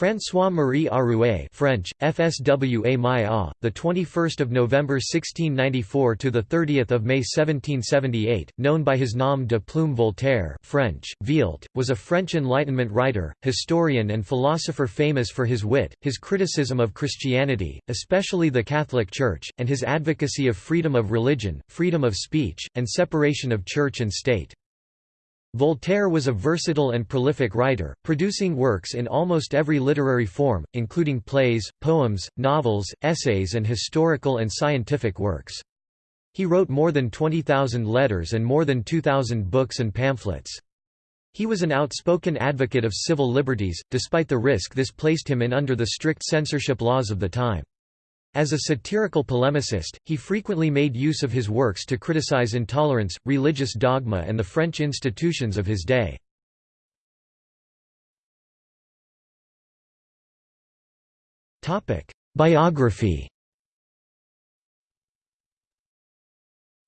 François-Marie Arouet French, FSWA Maya, the 21st of November 1694 to the 30th of May 1778, known by his nom de plume Voltaire French, Vieult, was a French Enlightenment writer, historian and philosopher famous for his wit, his criticism of Christianity, especially the Catholic Church, and his advocacy of freedom of religion, freedom of speech, and separation of church and state. Voltaire was a versatile and prolific writer, producing works in almost every literary form, including plays, poems, novels, essays and historical and scientific works. He wrote more than 20,000 letters and more than 2,000 books and pamphlets. He was an outspoken advocate of civil liberties, despite the risk this placed him in under the strict censorship laws of the time. As a satirical polemicist, he frequently made use of his works to criticize intolerance, religious dogma and the French institutions of his day. Biography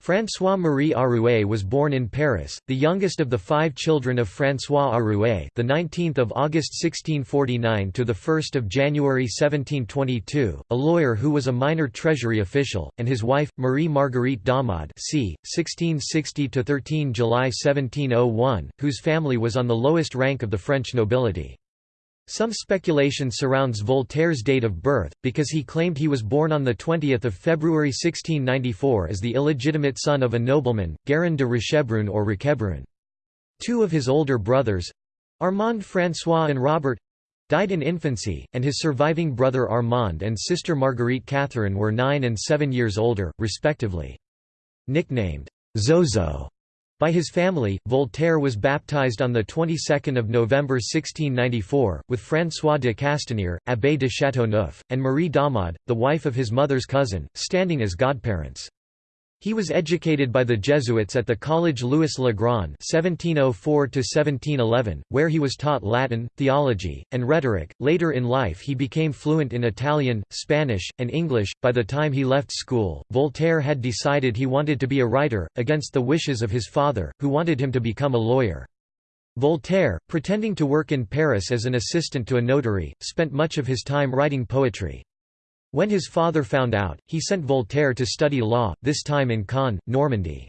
François-Marie Arouet was born in Paris, the youngest of the five children of François Arouet, the 19th of August 1649 to the 1st of January 1722, a lawyer who was a minor treasury official, and his wife Marie Marguerite Daumard, c. 1660 to 13 July 1701, whose family was on the lowest rank of the French nobility. Some speculation surrounds Voltaire's date of birth, because he claimed he was born on 20 February 1694 as the illegitimate son of a nobleman, Guérin de Richebrun or Roquebrune. Two of his older brothers—Armand François and Robert—died in infancy, and his surviving brother Armand and sister Marguerite Catherine were nine and seven years older, respectively. Nicknamed, Zozo by his family, Voltaire was baptized on the 22nd of November 1694, with François de Castanier, Abbé de Châteauneuf, and Marie Daumard, the wife of his mother's cousin, standing as godparents. He was educated by the Jesuits at the College Louis le Grand (1704–1711), where he was taught Latin, theology, and rhetoric. Later in life, he became fluent in Italian, Spanish, and English. By the time he left school, Voltaire had decided he wanted to be a writer, against the wishes of his father, who wanted him to become a lawyer. Voltaire, pretending to work in Paris as an assistant to a notary, spent much of his time writing poetry. When his father found out, he sent Voltaire to study law, this time in Caen, Normandy.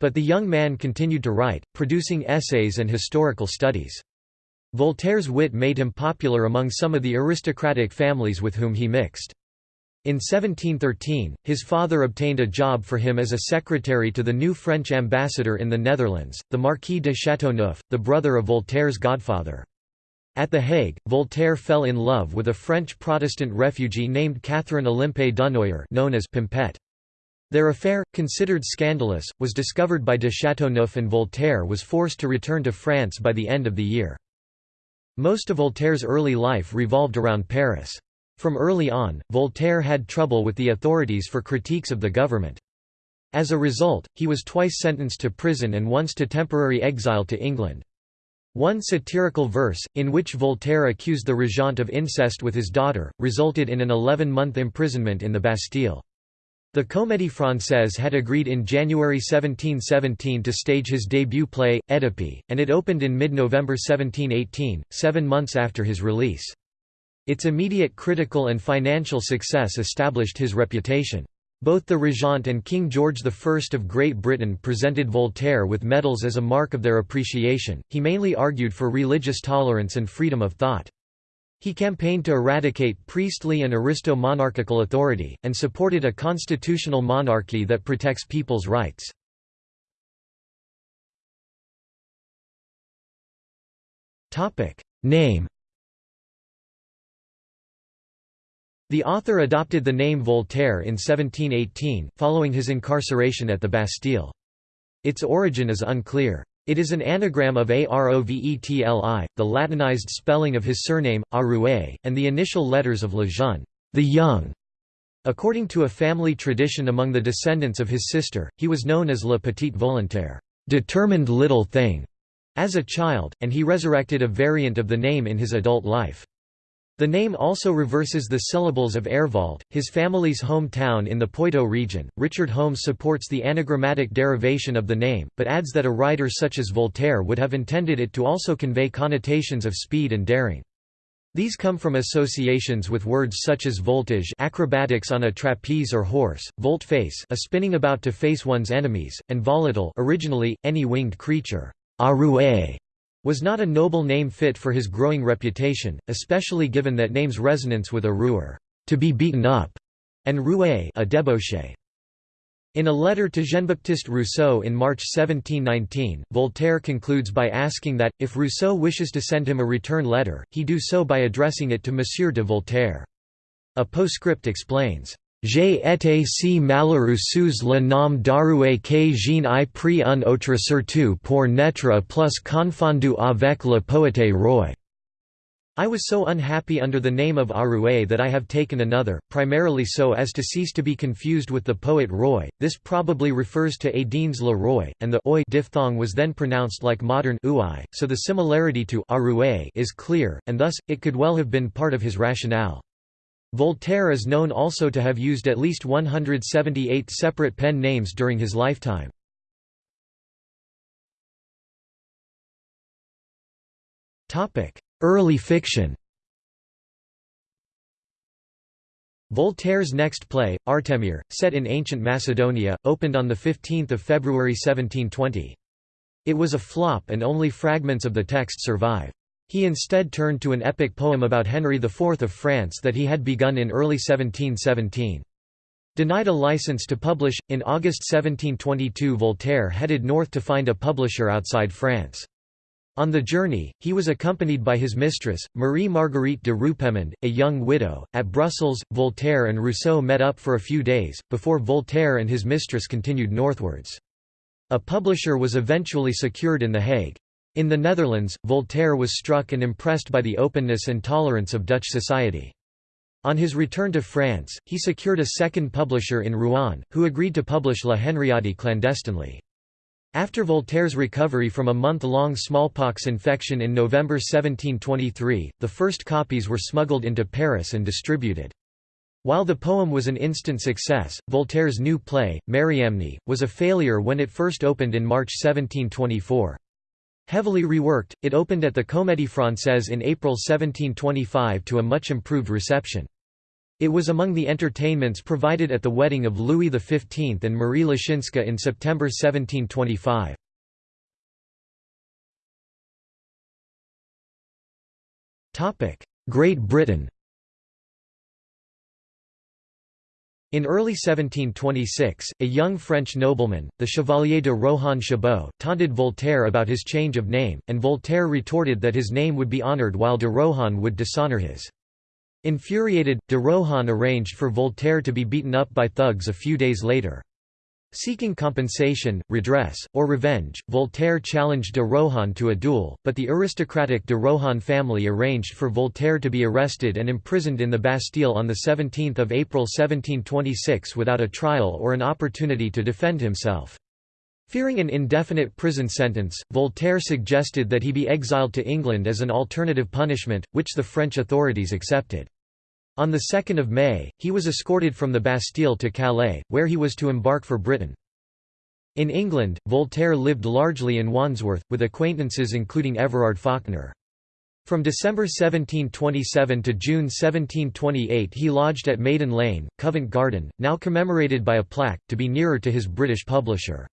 But the young man continued to write, producing essays and historical studies. Voltaire's wit made him popular among some of the aristocratic families with whom he mixed. In 1713, his father obtained a job for him as a secretary to the new French ambassador in the Netherlands, the Marquis de Châteauneuf, the brother of Voltaire's godfather. At The Hague, Voltaire fell in love with a French Protestant refugee named Catherine Olympe Dunoyer known as Pimpette. Their affair, considered scandalous, was discovered by de Chateauneuf and Voltaire was forced to return to France by the end of the year. Most of Voltaire's early life revolved around Paris. From early on, Voltaire had trouble with the authorities for critiques of the government. As a result, he was twice sentenced to prison and once to temporary exile to England. One satirical verse, in which Voltaire accused the regent of incest with his daughter, resulted in an 11-month imprisonment in the Bastille. The Comédie Française had agreed in January 1717 to stage his debut play, Édipe, and it opened in mid-November 1718, seven months after his release. Its immediate critical and financial success established his reputation. Both the Regent and King George I of Great Britain presented Voltaire with medals as a mark of their appreciation. He mainly argued for religious tolerance and freedom of thought. He campaigned to eradicate priestly and aristo-monarchical authority, and supported a constitutional monarchy that protects people's rights. Name The author adopted the name Voltaire in 1718, following his incarceration at the Bastille. Its origin is unclear. It is an anagram of Arovetli, the Latinized spelling of his surname, Arouet, and the initial letters of Le Jeune, the young. According to a family tradition among the descendants of his sister, he was known as Le Petit Volontaire, determined little thing, as a child, and he resurrected a variant of the name in his adult life. The name also reverses the syllables of Airvault, his family's hometown in the Poitou region. Richard Holmes supports the anagrammatic derivation of the name, but adds that a writer such as Voltaire would have intended it to also convey connotations of speed and daring. These come from associations with words such as voltige acrobatics on a trapeze or horse, volt face a spinning about to face one's enemies, and volatile originally, any winged creature Arouet was not a noble name fit for his growing reputation, especially given that name's resonance with a ruer to be beaten up, and roué a debauché. In a letter to Jean-Baptiste Rousseau in March 1719, Voltaire concludes by asking that, if Rousseau wishes to send him a return letter, he do so by addressing it to Monsieur de Voltaire. A postscript explains, J'ai été si malheureux sous le nom d'Arouet que je n'ai pris un autre surtout pour n'être plus confondu avec le poète roi. I was so unhappy under the name of Arouet that I have taken another, primarily so as to cease to be confused with the poet Roy. This probably refers to Adines le Roy, and the oi diphthong was then pronounced like modern ui, so the similarity to Arouet is clear, and thus, it could well have been part of his rationale. Voltaire is known also to have used at least 178 separate pen names during his lifetime. Early fiction Voltaire's next play, Artemir, set in ancient Macedonia, opened on 15 February 1720. It was a flop and only fragments of the text survive. He instead turned to an epic poem about Henry IV of France that he had begun in early 1717. Denied a license to publish, in August 1722 Voltaire headed north to find a publisher outside France. On the journey, he was accompanied by his mistress, Marie Marguerite de Rupelmonde, a young widow. At Brussels, Voltaire and Rousseau met up for a few days, before Voltaire and his mistress continued northwards. A publisher was eventually secured in The Hague. In the Netherlands, Voltaire was struck and impressed by the openness and tolerance of Dutch society. On his return to France, he secured a second publisher in Rouen, who agreed to publish La Henriade clandestinely. After Voltaire's recovery from a month-long smallpox infection in November 1723, the first copies were smuggled into Paris and distributed. While the poem was an instant success, Voltaire's new play, Mariamne, was a failure when it first opened in March 1724. Heavily reworked, it opened at the Comédie Française in April 1725 to a much improved reception. It was among the entertainments provided at the wedding of Louis XV and Marie Leczinska in September 1725. Great Britain In early 1726, a young French nobleman, the Chevalier de Rohan Chabot, taunted Voltaire about his change of name, and Voltaire retorted that his name would be honoured while de Rohan would dishonour his. Infuriated, de Rohan arranged for Voltaire to be beaten up by thugs a few days later. Seeking compensation, redress, or revenge, Voltaire challenged de Rohan to a duel, but the aristocratic de Rohan family arranged for Voltaire to be arrested and imprisoned in the Bastille on 17 April 1726 without a trial or an opportunity to defend himself. Fearing an indefinite prison sentence, Voltaire suggested that he be exiled to England as an alternative punishment, which the French authorities accepted. On 2 May, he was escorted from the Bastille to Calais, where he was to embark for Britain. In England, Voltaire lived largely in Wandsworth, with acquaintances including Everard Faulkner. From December 1727 to June 1728 he lodged at Maiden Lane, Covent Garden, now commemorated by a plaque, to be nearer to his British publisher.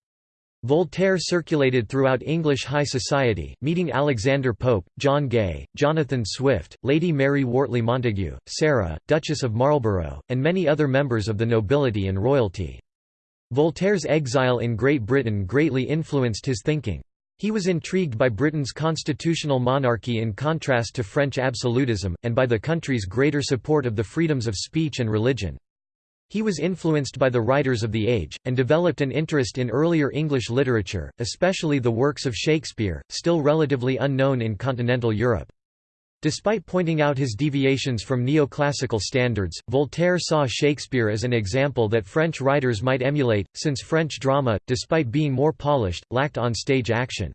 Voltaire circulated throughout English high society, meeting Alexander Pope, John Gay, Jonathan Swift, Lady Mary Wortley Montagu, Sarah, Duchess of Marlborough, and many other members of the nobility and royalty. Voltaire's exile in Great Britain greatly influenced his thinking. He was intrigued by Britain's constitutional monarchy in contrast to French absolutism, and by the country's greater support of the freedoms of speech and religion. He was influenced by the writers of the age, and developed an interest in earlier English literature, especially the works of Shakespeare, still relatively unknown in continental Europe. Despite pointing out his deviations from neoclassical standards, Voltaire saw Shakespeare as an example that French writers might emulate, since French drama, despite being more polished, lacked on-stage action.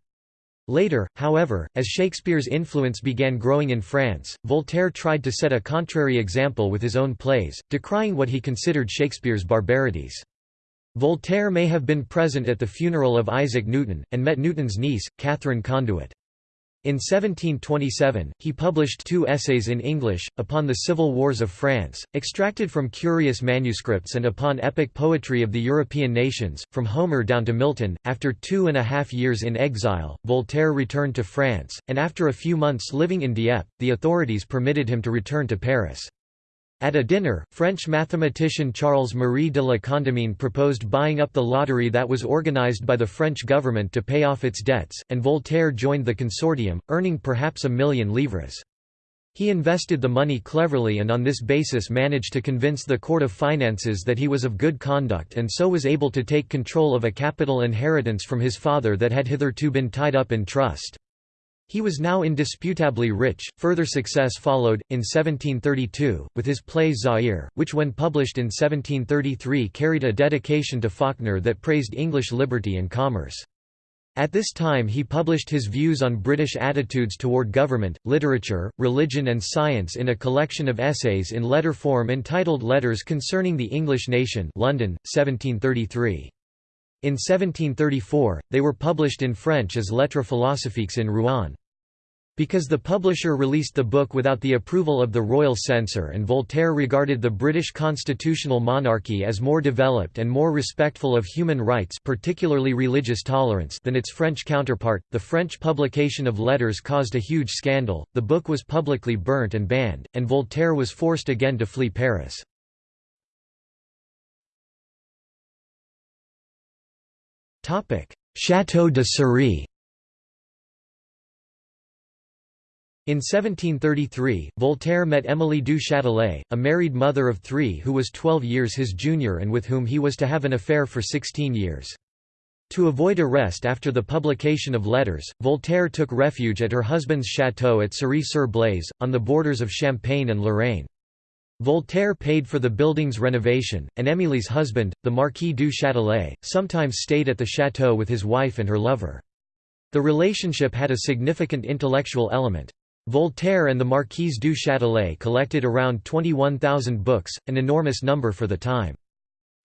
Later, however, as Shakespeare's influence began growing in France, Voltaire tried to set a contrary example with his own plays, decrying what he considered Shakespeare's barbarities. Voltaire may have been present at the funeral of Isaac Newton, and met Newton's niece, Catherine Conduitt. In 1727, he published two essays in English, upon the civil wars of France, extracted from curious manuscripts and upon epic poetry of the European nations, from Homer down to Milton. After two and a half years in exile, Voltaire returned to France, and after a few months living in Dieppe, the authorities permitted him to return to Paris. At a dinner, French mathematician Charles-Marie de la Condamine proposed buying up the lottery that was organized by the French government to pay off its debts, and Voltaire joined the consortium, earning perhaps a million livres. He invested the money cleverly and on this basis managed to convince the Court of Finances that he was of good conduct and so was able to take control of a capital inheritance from his father that had hitherto been tied up in trust. He was now indisputably rich. Further success followed, in 1732, with his play Zaire, which when published in 1733 carried a dedication to Faulkner that praised English liberty and commerce. At this time he published his views on British attitudes toward government, literature, religion and science in a collection of essays in letter form entitled Letters Concerning the English Nation London, 1733. In 1734, they were published in French as Lettres philosophiques in Rouen. Because the publisher released the book without the approval of the royal censor and Voltaire regarded the British constitutional monarchy as more developed and more respectful of human rights particularly religious tolerance than its French counterpart, the French publication of letters caused a huge scandal, the book was publicly burnt and banned, and Voltaire was forced again to flee Paris. Château de Cirey In 1733, Voltaire met Émilie du Châtelet, a married mother of three who was 12 years his junior and with whom he was to have an affair for 16 years. To avoid arrest after the publication of letters, Voltaire took refuge at her husband's château at Cirey-sur-Blaise, on the borders of Champagne and Lorraine. Voltaire paid for the building's renovation, and Émilie's husband, the Marquis du Châtelet, sometimes stayed at the château with his wife and her lover. The relationship had a significant intellectual element. Voltaire and the Marquise du Châtelet collected around 21,000 books, an enormous number for the time.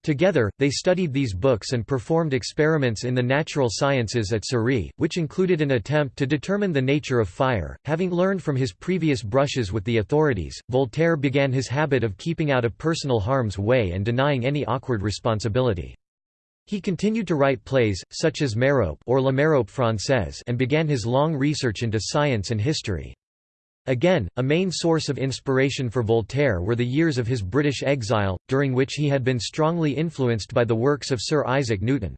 Together, they studied these books and performed experiments in the natural sciences at Cirey, which included an attempt to determine the nature of fire. Having learned from his previous brushes with the authorities, Voltaire began his habit of keeping out of personal harm's way and denying any awkward responsibility. He continued to write plays, such as Merope or La Merope Française and began his long research into science and history. Again, a main source of inspiration for Voltaire were the years of his British exile, during which he had been strongly influenced by the works of Sir Isaac Newton.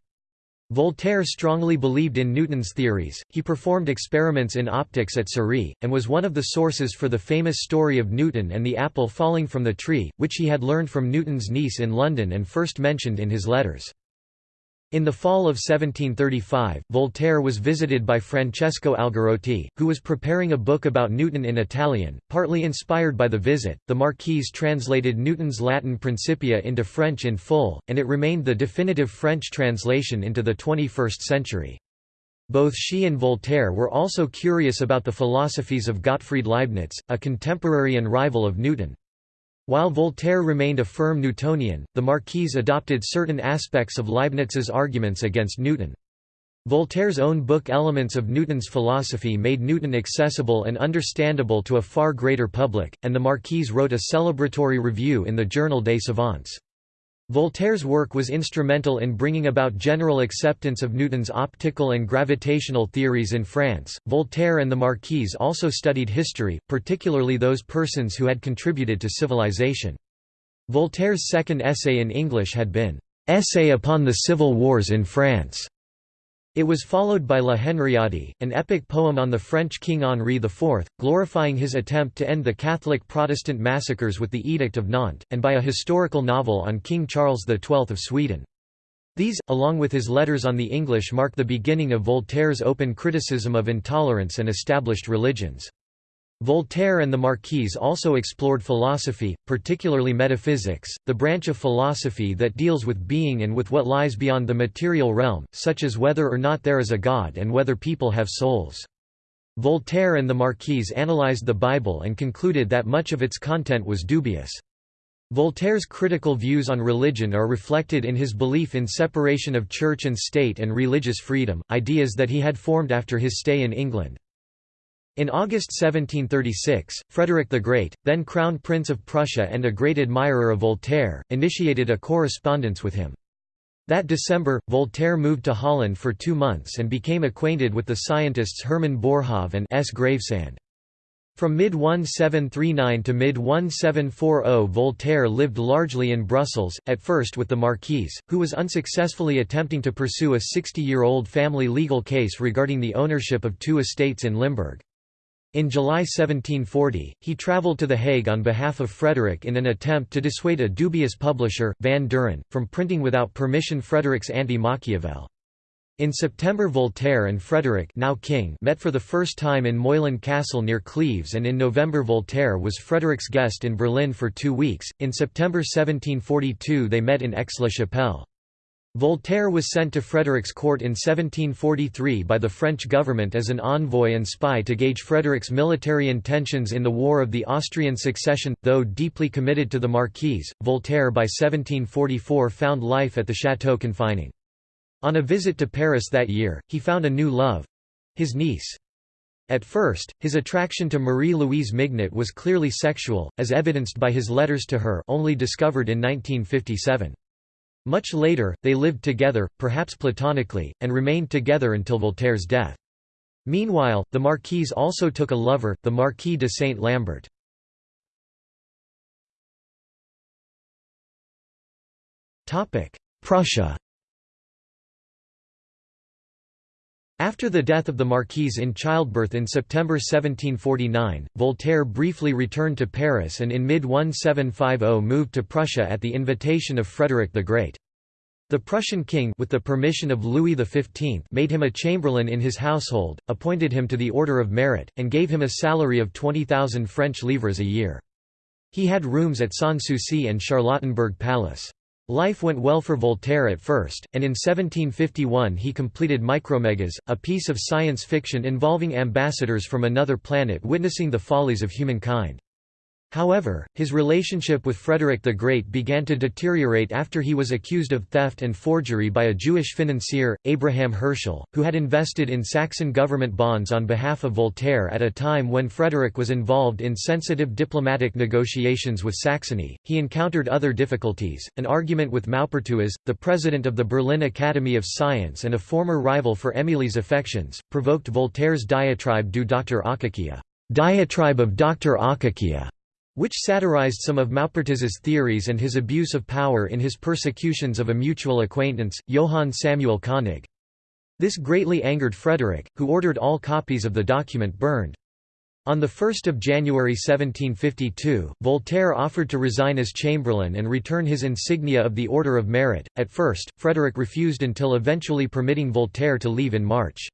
Voltaire strongly believed in Newton's theories, he performed experiments in optics at Cirey, and was one of the sources for the famous story of Newton and the apple falling from the tree, which he had learned from Newton's niece in London and first mentioned in his letters. In the fall of 1735, Voltaire was visited by Francesco Algarotti, who was preparing a book about Newton in Italian. Partly inspired by the visit, the Marquise translated Newton's Latin Principia into French in full, and it remained the definitive French translation into the 21st century. Both she and Voltaire were also curious about the philosophies of Gottfried Leibniz, a contemporary and rival of Newton. While Voltaire remained a firm Newtonian, the Marquise adopted certain aspects of Leibniz's arguments against Newton. Voltaire's own book Elements of Newton's Philosophy made Newton accessible and understandable to a far greater public, and the Marquise wrote a celebratory review in the Journal des Savants. Voltaire's work was instrumental in bringing about general acceptance of Newton's optical and gravitational theories in France. Voltaire and the Marquise also studied history, particularly those persons who had contributed to civilization. Voltaire's second essay in English had been, Essay upon the Civil Wars in France. It was followed by La Henriade, an epic poem on the French King Henri IV, glorifying his attempt to end the Catholic Protestant massacres with the Edict of Nantes, and by a historical novel on King Charles XII of Sweden. These, along with his letters on the English mark the beginning of Voltaire's open criticism of intolerance and established religions. Voltaire and the Marquise also explored philosophy, particularly metaphysics, the branch of philosophy that deals with being and with what lies beyond the material realm, such as whether or not there is a God and whether people have souls. Voltaire and the Marquise analyzed the Bible and concluded that much of its content was dubious. Voltaire's critical views on religion are reflected in his belief in separation of church and state and religious freedom, ideas that he had formed after his stay in England. In August 1736, Frederick the Great, then Crown Prince of Prussia and a great admirer of Voltaire, initiated a correspondence with him. That December, Voltaire moved to Holland for two months and became acquainted with the scientists Hermann Boerhaave and S. Gravesande. From mid-1739 to mid-1740 Voltaire lived largely in Brussels, at first with the Marquise, who was unsuccessfully attempting to pursue a 60-year-old family legal case regarding the ownership of two estates in Limburg. In July 1740, he travelled to The Hague on behalf of Frederick in an attempt to dissuade a dubious publisher, Van Duren, from printing without permission Frederick's Anti-Machiavel. In September Voltaire and Frederick now King met for the first time in Meulen Castle near Cleves and in November Voltaire was Frederick's guest in Berlin for two weeks. In September 1742 they met in Aix-la-Chapelle. Voltaire was sent to Frederick's court in 1743 by the French government as an envoy and spy to gauge Frederick's military intentions in the War of the Austrian Succession. Though deeply committed to the Marquise, Voltaire by 1744 found life at the chateau confining. On a visit to Paris that year, he found a new love—his niece. At first, his attraction to Marie-Louise Mignot was clearly sexual, as evidenced by his letters to her only discovered in 1957. Much later, they lived together, perhaps platonically, and remained together until Voltaire's death. Meanwhile, the Marquise also took a lover, the Marquis de Saint-Lambert. Prussia After the death of the Marquise in childbirth in September 1749, Voltaire briefly returned to Paris and in mid-1750 moved to Prussia at the invitation of Frederick the Great. The Prussian king with the permission of Louis XV made him a chamberlain in his household, appointed him to the Order of Merit, and gave him a salary of 20,000 French livres a year. He had rooms at Sanssouci and Charlottenburg Palace. Life went well for Voltaire at first, and in 1751 he completed Micromegas, a piece of science fiction involving ambassadors from another planet witnessing the follies of humankind. However, his relationship with Frederick the Great began to deteriorate after he was accused of theft and forgery by a Jewish financier, Abraham Hirschel, who had invested in Saxon government bonds on behalf of Voltaire at a time when Frederick was involved in sensitive diplomatic negotiations with Saxony. He encountered other difficulties, an argument with Maupertuis, the president of the Berlin Academy of Science and a former rival for Émilie's affections, provoked Voltaire's diatribe du Dr. Akakia, diatribe of Dr. Akakia which satirized some of Maupertuis's theories and his abuse of power in his persecutions of a mutual acquaintance, Johann Samuel Koenig. This greatly angered Frederick, who ordered all copies of the document burned. On 1 January 1752, Voltaire offered to resign as chamberlain and return his insignia of the Order of Merit. At first, Frederick refused until eventually permitting Voltaire to leave in March.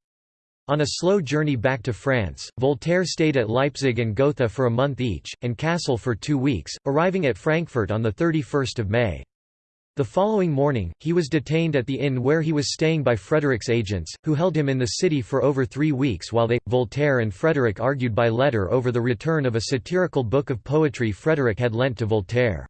On a slow journey back to France, Voltaire stayed at Leipzig and Gotha for a month each, and Kassel for two weeks, arriving at Frankfurt on 31 May. The following morning, he was detained at the inn where he was staying by Frederick's agents, who held him in the city for over three weeks while they, Voltaire and Frederick argued by letter over the return of a satirical book of poetry Frederick had lent to Voltaire.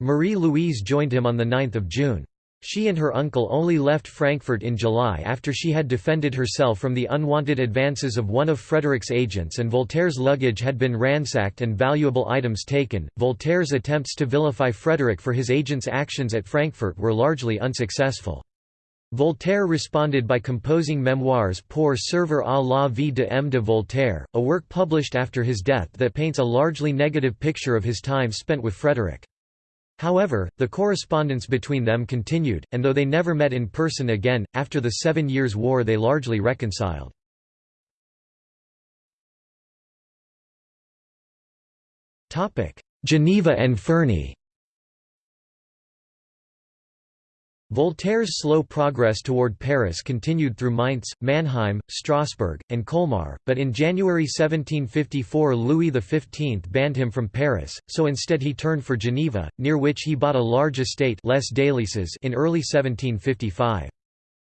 Marie-Louise joined him on 9 June. She and her uncle only left Frankfurt in July after she had defended herself from the unwanted advances of one of Frederick's agents and Voltaire's luggage had been ransacked and valuable items taken. Voltaire's attempts to vilify Frederick for his agent's actions at Frankfurt were largely unsuccessful. Voltaire responded by composing memoirs Pour servir à la vie de M. de Voltaire, a work published after his death that paints a largely negative picture of his time spent with Frederick. However, the correspondence between them continued, and though they never met in person again, after the Seven Years' War they largely reconciled. Geneva and Ferney Voltaire's slow progress toward Paris continued through Mainz, Mannheim, Strasbourg, and Colmar, but in January 1754 Louis XV banned him from Paris, so instead he turned for Geneva, near which he bought a large estate Les in early 1755.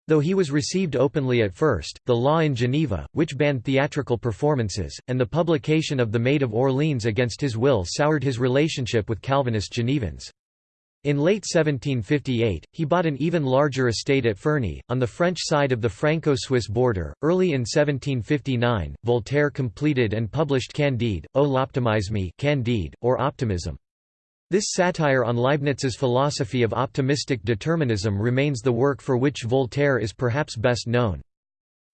Though he was received openly at first, the law in Geneva, which banned theatrical performances, and the publication of The Maid of Orleans against his will soured his relationship with Calvinist Genevans. In late 1758, he bought an even larger estate at Ferney, on the French side of the Franco-Swiss border. Early in 1759, Voltaire completed and published Candide, O l'optimisme Candide, or Optimism. This satire on Leibniz's philosophy of optimistic determinism remains the work for which Voltaire is perhaps best known.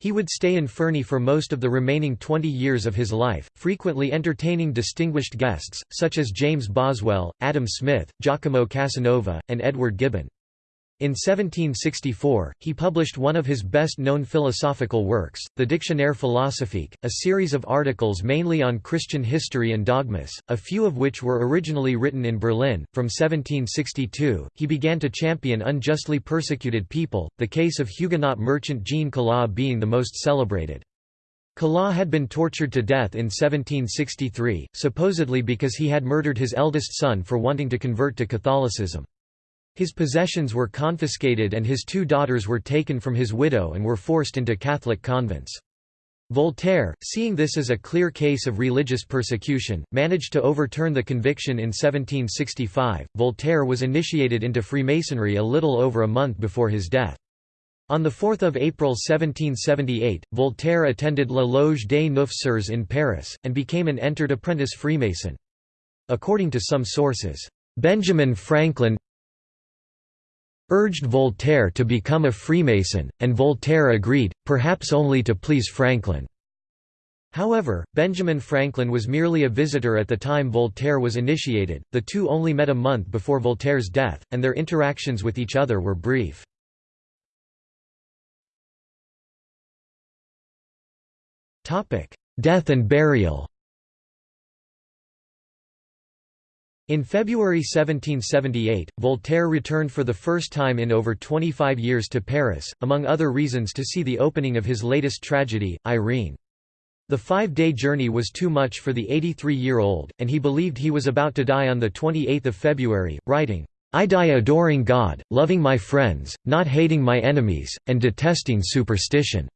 He would stay in Ferney for most of the remaining 20 years of his life, frequently entertaining distinguished guests, such as James Boswell, Adam Smith, Giacomo Casanova, and Edward Gibbon. In 1764, he published one of his best-known philosophical works, the Dictionnaire philosophique, a series of articles mainly on Christian history and dogmas, a few of which were originally written in Berlin. From 1762, he began to champion unjustly persecuted people, the case of Huguenot merchant Jean Calas being the most celebrated. Calas had been tortured to death in 1763, supposedly because he had murdered his eldest son for wanting to convert to Catholicism. His possessions were confiscated and his two daughters were taken from his widow and were forced into Catholic convents. Voltaire, seeing this as a clear case of religious persecution, managed to overturn the conviction in 1765. Voltaire was initiated into Freemasonry a little over a month before his death. On 4 April 1778, Voltaire attended La Loge des Neuf Sœurs in Paris, and became an entered apprentice Freemason. According to some sources, Benjamin Franklin urged Voltaire to become a Freemason, and Voltaire agreed, perhaps only to please Franklin. However, Benjamin Franklin was merely a visitor at the time Voltaire was initiated, the two only met a month before Voltaire's death, and their interactions with each other were brief. Death and burial In February 1778, Voltaire returned for the first time in over 25 years to Paris, among other reasons to see the opening of his latest tragedy, Irene. The five-day journey was too much for the 83-year-old, and he believed he was about to die on 28 February, writing, "'I die adoring God, loving my friends, not hating my enemies, and detesting superstition.'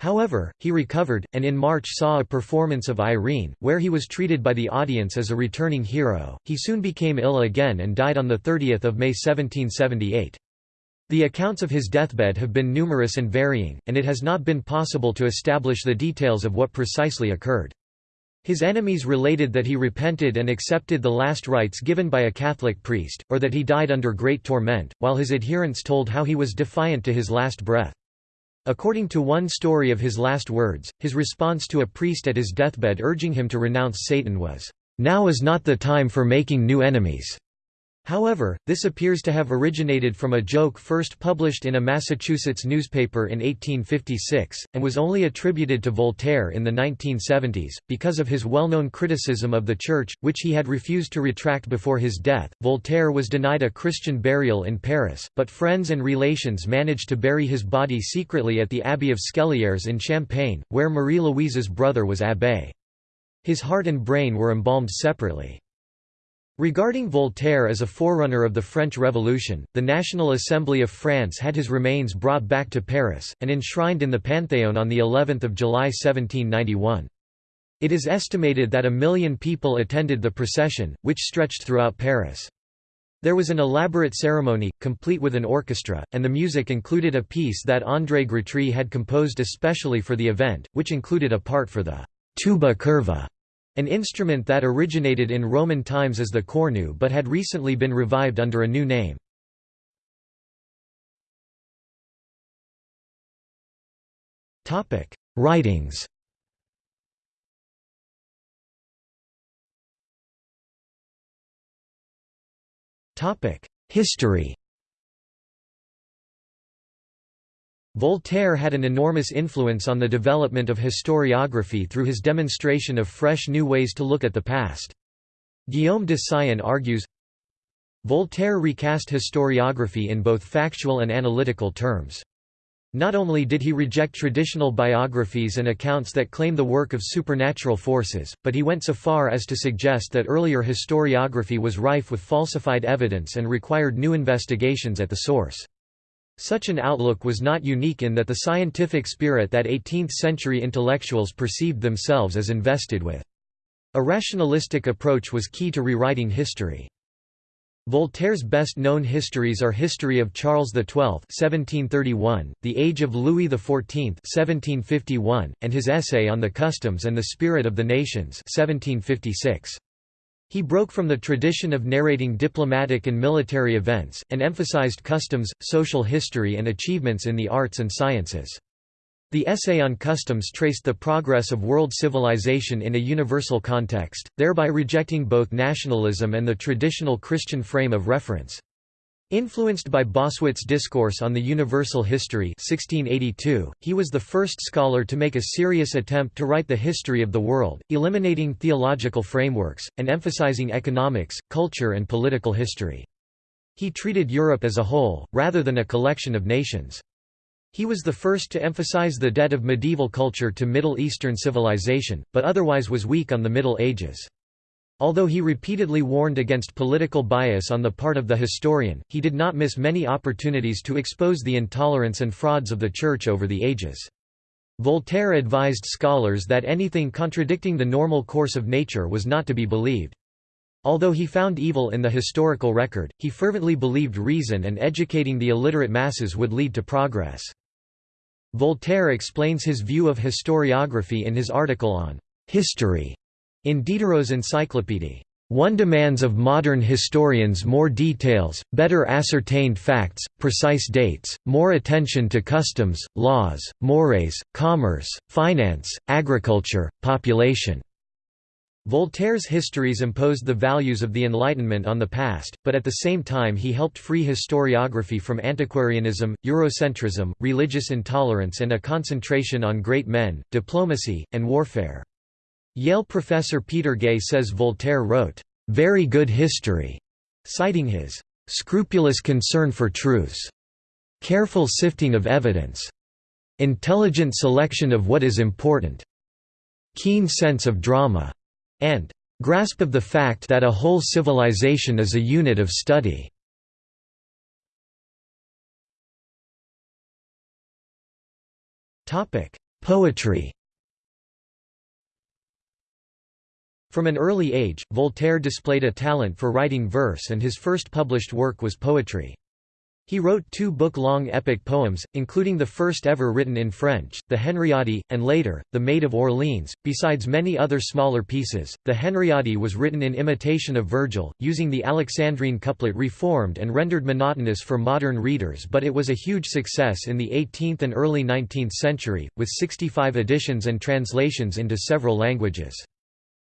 However, he recovered, and in March saw a performance of Irene, where he was treated by the audience as a returning hero. He soon became ill again and died on 30 May 1778. The accounts of his deathbed have been numerous and varying, and it has not been possible to establish the details of what precisely occurred. His enemies related that he repented and accepted the last rites given by a Catholic priest, or that he died under great torment, while his adherents told how he was defiant to his last breath. According to one story of his last words, his response to a priest at his deathbed urging him to renounce Satan was, "'Now is not the time for making new enemies.' However, this appears to have originated from a joke first published in a Massachusetts newspaper in 1856, and was only attributed to Voltaire in the 1970s, because of his well-known criticism of the Church, which he had refused to retract before his death. Voltaire was denied a Christian burial in Paris, but friends and relations managed to bury his body secretly at the Abbey of Scellières in Champagne, where Marie-Louise's brother was abbé. His heart and brain were embalmed separately. Regarding Voltaire as a forerunner of the French Revolution, the National Assembly of France had his remains brought back to Paris, and enshrined in the Panthéon on of July 1791. It is estimated that a million people attended the procession, which stretched throughout Paris. There was an elaborate ceremony, complete with an orchestra, and the music included a piece that André Grétry had composed especially for the event, which included a part for the tuba curva an instrument that originated in Roman times as the cornu but had recently been revived under a new name. Writings History Voltaire had an enormous influence on the development of historiography through his demonstration of fresh new ways to look at the past. Guillaume de Syon argues, Voltaire recast historiography in both factual and analytical terms. Not only did he reject traditional biographies and accounts that claim the work of supernatural forces, but he went so far as to suggest that earlier historiography was rife with falsified evidence and required new investigations at the source. Such an outlook was not unique in that the scientific spirit that 18th-century intellectuals perceived themselves as invested with. A rationalistic approach was key to rewriting history. Voltaire's best-known histories are History of Charles XII (1731), The Age of Louis XIV (1751), and his essay on the customs and the spirit of the nations (1756). He broke from the tradition of narrating diplomatic and military events, and emphasized customs, social history and achievements in the arts and sciences. The essay on customs traced the progress of world civilization in a universal context, thereby rejecting both nationalism and the traditional Christian frame of reference. Influenced by Bossuet's Discourse on the Universal History 1682, he was the first scholar to make a serious attempt to write the history of the world, eliminating theological frameworks, and emphasizing economics, culture and political history. He treated Europe as a whole, rather than a collection of nations. He was the first to emphasize the debt of medieval culture to Middle Eastern civilization, but otherwise was weak on the Middle Ages. Although he repeatedly warned against political bias on the part of the historian, he did not miss many opportunities to expose the intolerance and frauds of the Church over the ages. Voltaire advised scholars that anything contradicting the normal course of nature was not to be believed. Although he found evil in the historical record, he fervently believed reason and educating the illiterate masses would lead to progress. Voltaire explains his view of historiography in his article on «history» in Diderot's Encyclopédie. One demands of modern historians more details, better ascertained facts, precise dates, more attention to customs, laws, mores, commerce, finance, agriculture, population. Voltaire's histories imposed the values of the Enlightenment on the past, but at the same time he helped free historiography from antiquarianism, Eurocentrism, religious intolerance and a concentration on great men, diplomacy, and warfare. Yale professor Peter Gay says Voltaire wrote, "...very good history", citing his "...scrupulous concern for truths", "...careful sifting of evidence", "...intelligent selection of what is important", "...keen sense of drama", and grasp of the fact that a whole civilization is a unit of study. Poetry From an early age, Voltaire displayed a talent for writing verse and his first published work was poetry. He wrote two book-long epic poems, including the first ever written in French, the Henriade, and later, the Maid of Orleans, besides many other smaller pieces. The Henriade was written in imitation of Virgil, using the Alexandrine couplet reformed and rendered monotonous for modern readers but it was a huge success in the 18th and early 19th century, with 65 editions and translations into several languages.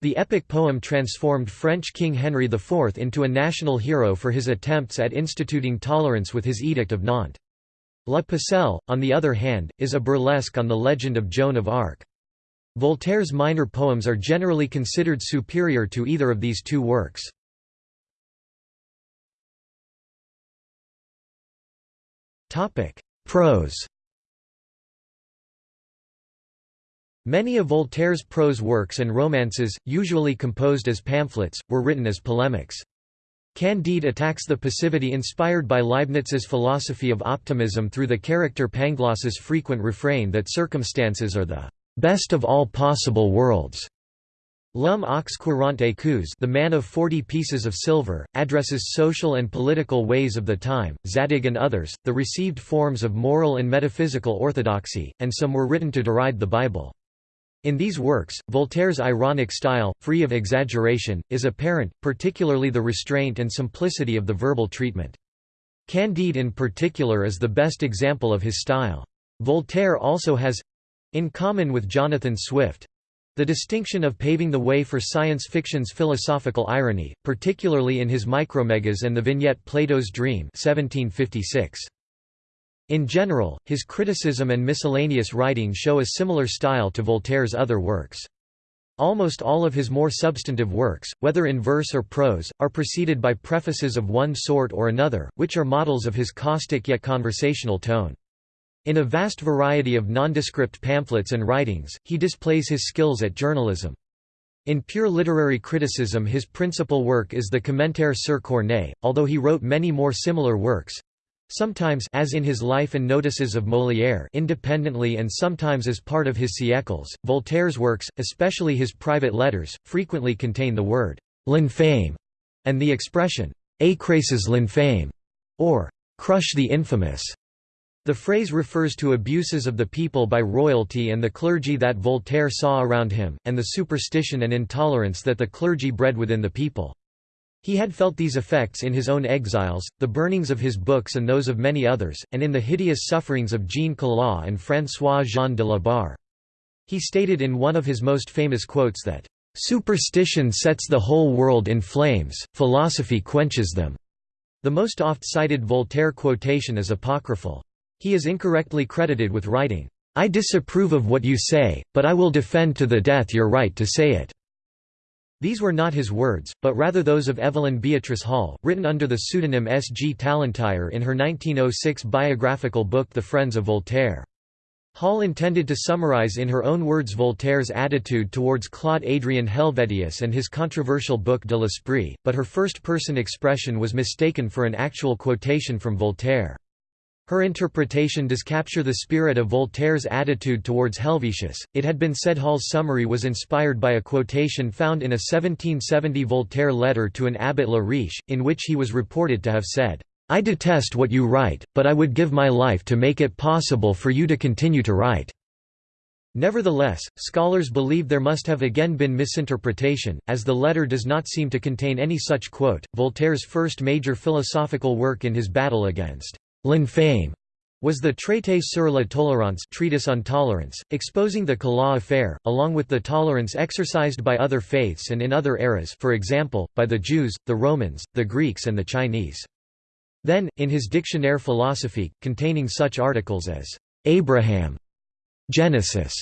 The epic poem transformed French King Henry IV into a national hero for his attempts at instituting tolerance with his Edict of Nantes. La Pucelle, on the other hand, is a burlesque on the legend of Joan of Arc. Voltaire's minor poems are generally considered superior to either of these two works. Prose Many of Voltaire's prose works and romances, usually composed as pamphlets, were written as polemics. Candide attacks the passivity inspired by Leibniz's philosophy of optimism through the character Pangloss's frequent refrain that circumstances are the best of all possible worlds. L'homme aux quarante écus the man of forty pieces of silver, addresses social and political ways of the time, Zadig and others, the received forms of moral and metaphysical orthodoxy, and some were written to deride the Bible. In these works, Voltaire's ironic style, free of exaggeration, is apparent, particularly the restraint and simplicity of the verbal treatment. Candide in particular is the best example of his style. Voltaire also has—in common with Jonathan Swift—the distinction of paving the way for science fiction's philosophical irony, particularly in his Micromegas and the vignette Plato's Dream 1756. In general, his criticism and miscellaneous writing show a similar style to Voltaire's other works. Almost all of his more substantive works, whether in verse or prose, are preceded by prefaces of one sort or another, which are models of his caustic yet conversational tone. In a vast variety of nondescript pamphlets and writings, he displays his skills at journalism. In pure literary criticism his principal work is the Commentaire sur Corneille, although he wrote many more similar works, Sometimes as in his Life and Notices of Molière independently and sometimes as part of his siècles, Voltaire's works, especially his private letters, frequently contain the word «l'infâme» and the expression écrasez l'infâme, or crush the infamous. The phrase refers to abuses of the people by royalty and the clergy that Voltaire saw around him, and the superstition and intolerance that the clergy bred within the people. He had felt these effects in his own exiles, the burnings of his books and those of many others, and in the hideous sufferings of Jean Calas and François-Jean de la Barre. He stated in one of his most famous quotes that, "...superstition sets the whole world in flames, philosophy quenches them." The most oft-cited Voltaire quotation is apocryphal. He is incorrectly credited with writing, "'I disapprove of what you say, but I will defend to the death your right to say it." These were not his words, but rather those of Evelyn Beatrice Hall, written under the pseudonym S. G. Tallentyre in her 1906 biographical book The Friends of Voltaire. Hall intended to summarize in her own words Voltaire's attitude towards Claude Adrien Helvetius and his controversial book de l'Esprit, but her first-person expression was mistaken for an actual quotation from Voltaire. Her interpretation does capture the spirit of Voltaire's attitude towards Helvetius. It had been said Hall's summary was inspired by a quotation found in a 1770 Voltaire letter to an abbot La Riche, in which he was reported to have said, I detest what you write, but I would give my life to make it possible for you to continue to write. Nevertheless, scholars believe there must have again been misinterpretation, as the letter does not seem to contain any such quote. Voltaire's first major philosophical work in his battle against L'infame was the Traité sur la tolérance treatise on tolerance, exposing the Calas affair, along with the tolerance exercised by other faiths and in other eras for example, by the Jews, the Romans, the Greeks and the Chinese. Then, in his Dictionnaire philosophique, containing such articles as, "'Abraham", "'Genesis",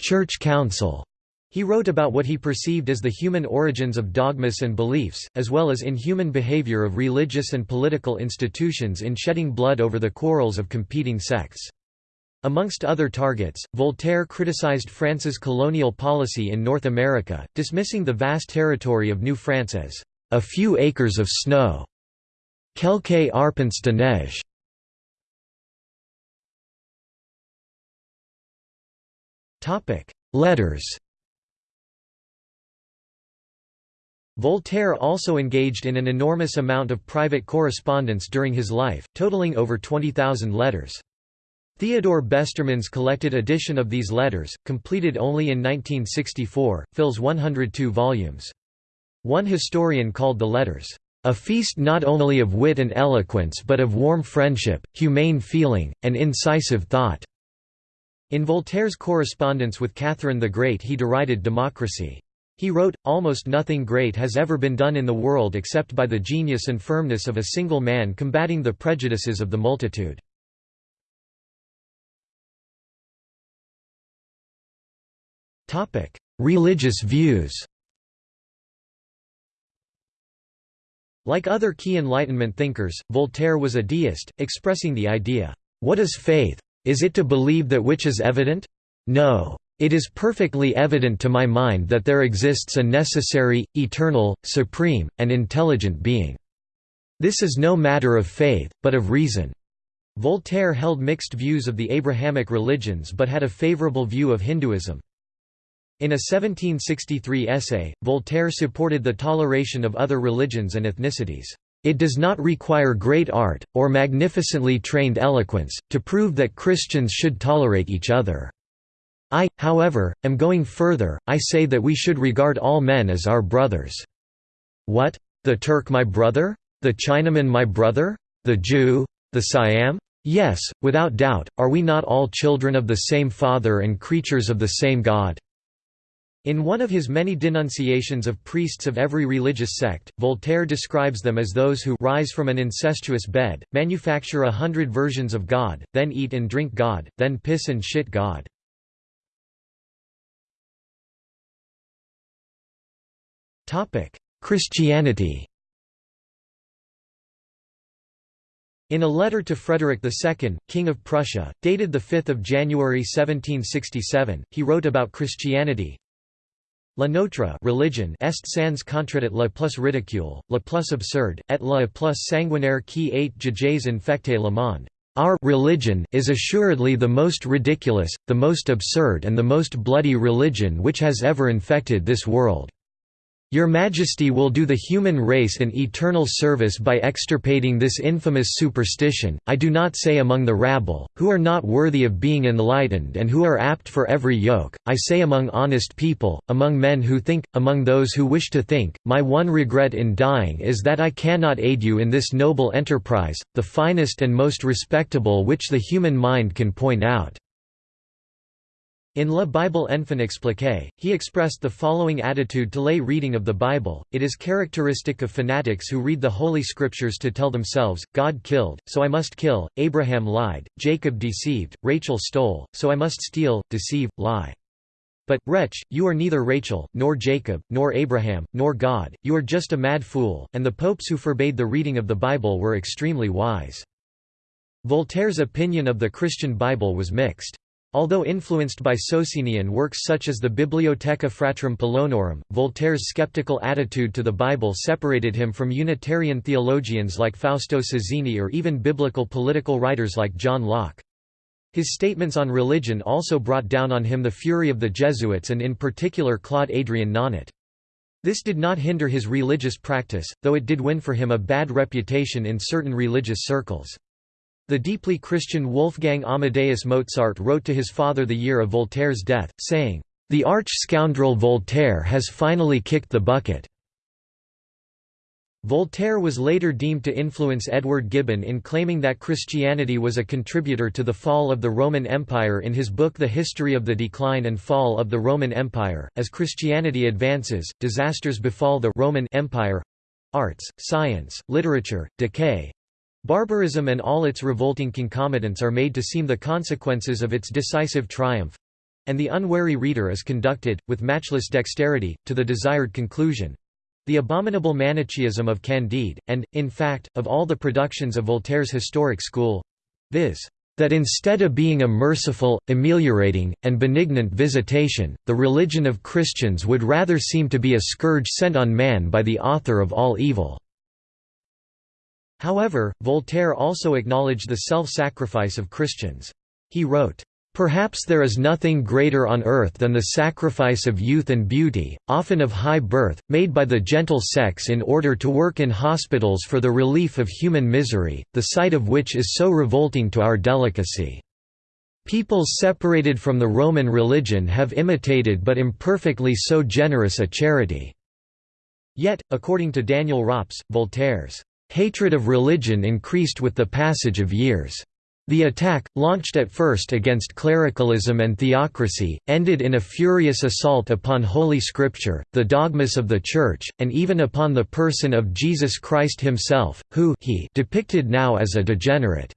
"'Church Council", he wrote about what he perceived as the human origins of dogmas and beliefs, as well as inhuman behavior of religious and political institutions in shedding blood over the quarrels of competing sects. Amongst other targets, Voltaire criticized France's colonial policy in North America, dismissing the vast territory of New France as a few acres of snow. Quelques arpents de neige. Letters Voltaire also engaged in an enormous amount of private correspondence during his life, totaling over 20,000 letters. Theodore Besterman's collected edition of these letters, completed only in 1964, fills 102 volumes. One historian called the letters, "...a feast not only of wit and eloquence but of warm friendship, humane feeling, and incisive thought." In Voltaire's correspondence with Catherine the Great he derided democracy. He wrote, Almost nothing great has ever been done in the world except by the genius and firmness of a single man combating the prejudices of the multitude. Religious views Like other key Enlightenment thinkers, Voltaire was a deist, expressing the idea, "'What is faith? Is it to believe that which is evident? No. It is perfectly evident to my mind that there exists a necessary, eternal, supreme, and intelligent being. This is no matter of faith, but of reason." Voltaire held mixed views of the Abrahamic religions but had a favorable view of Hinduism. In a 1763 essay, Voltaire supported the toleration of other religions and ethnicities. It does not require great art, or magnificently trained eloquence, to prove that Christians should tolerate each other. I, however, am going further, I say that we should regard all men as our brothers. What? The Turk my brother? The Chinaman my brother? The Jew? The Siam? Yes, without doubt, are we not all children of the same Father and creatures of the same God? In one of his many denunciations of priests of every religious sect, Voltaire describes them as those who rise from an incestuous bed, manufacture a hundred versions of God, then eat and drink God, then piss and shit God. Christianity In a letter to Frederick II, King of Prussia, dated 5 January 1767, he wrote about Christianity, La notre religion est sans contredit la plus ridicule, la plus absurde, et la plus sanguinaire qui ait jamais infecté le monde. Our religion is assuredly the most ridiculous, the most absurd and the most bloody religion which has ever infected this world. Your Majesty will do the human race an eternal service by extirpating this infamous superstition, I do not say among the rabble, who are not worthy of being enlightened and who are apt for every yoke, I say among honest people, among men who think, among those who wish to think, my one regret in dying is that I cannot aid you in this noble enterprise, the finest and most respectable which the human mind can point out. In La Bible enfin expliquée, he expressed the following attitude to lay reading of the Bible, it is characteristic of fanatics who read the Holy Scriptures to tell themselves, God killed, so I must kill, Abraham lied, Jacob deceived, Rachel stole, so I must steal, deceive, lie. But, wretch, you are neither Rachel, nor Jacob, nor Abraham, nor God, you are just a mad fool, and the popes who forbade the reading of the Bible were extremely wise. Voltaire's opinion of the Christian Bible was mixed. Although influenced by Socinian works such as the Bibliotheca Fratrum Polonorum, Voltaire's skeptical attitude to the Bible separated him from Unitarian theologians like Fausto Sozzini or even biblical political writers like John Locke. His statements on religion also brought down on him the fury of the Jesuits and in particular Claude Adrien Nonnotte. This did not hinder his religious practice, though it did win for him a bad reputation in certain religious circles. The deeply Christian Wolfgang Amadeus Mozart wrote to his father the year of Voltaire's death, saying, "...the arch-scoundrel Voltaire has finally kicked the bucket." Voltaire was later deemed to influence Edward Gibbon in claiming that Christianity was a contributor to the fall of the Roman Empire in his book The History of the Decline and Fall of the Roman Empire. As Christianity advances, disasters befall the Roman Empire arts, science, literature, decay, Barbarism and all its revolting concomitants are made to seem the consequences of its decisive triumph—and the unwary reader is conducted, with matchless dexterity, to the desired conclusion—the abominable Manichaeism of Candide, and, in fact, of all the productions of Voltaire's historic school—viz that instead of being a merciful, ameliorating, and benignant visitation, the religion of Christians would rather seem to be a scourge sent on man by the author of all evil." However, Voltaire also acknowledged the self-sacrifice of Christians. He wrote, Perhaps there is nothing greater on earth than the sacrifice of youth and beauty, often of high birth, made by the gentle sex in order to work in hospitals for the relief of human misery, the sight of which is so revolting to our delicacy. Peoples separated from the Roman religion have imitated but imperfectly so generous a charity." Yet, according to Daniel Rops, Voltaire's Hatred of religion increased with the passage of years. The attack, launched at first against clericalism and theocracy, ended in a furious assault upon Holy Scripture, the dogmas of the Church, and even upon the person of Jesus Christ himself, who he depicted now as a degenerate.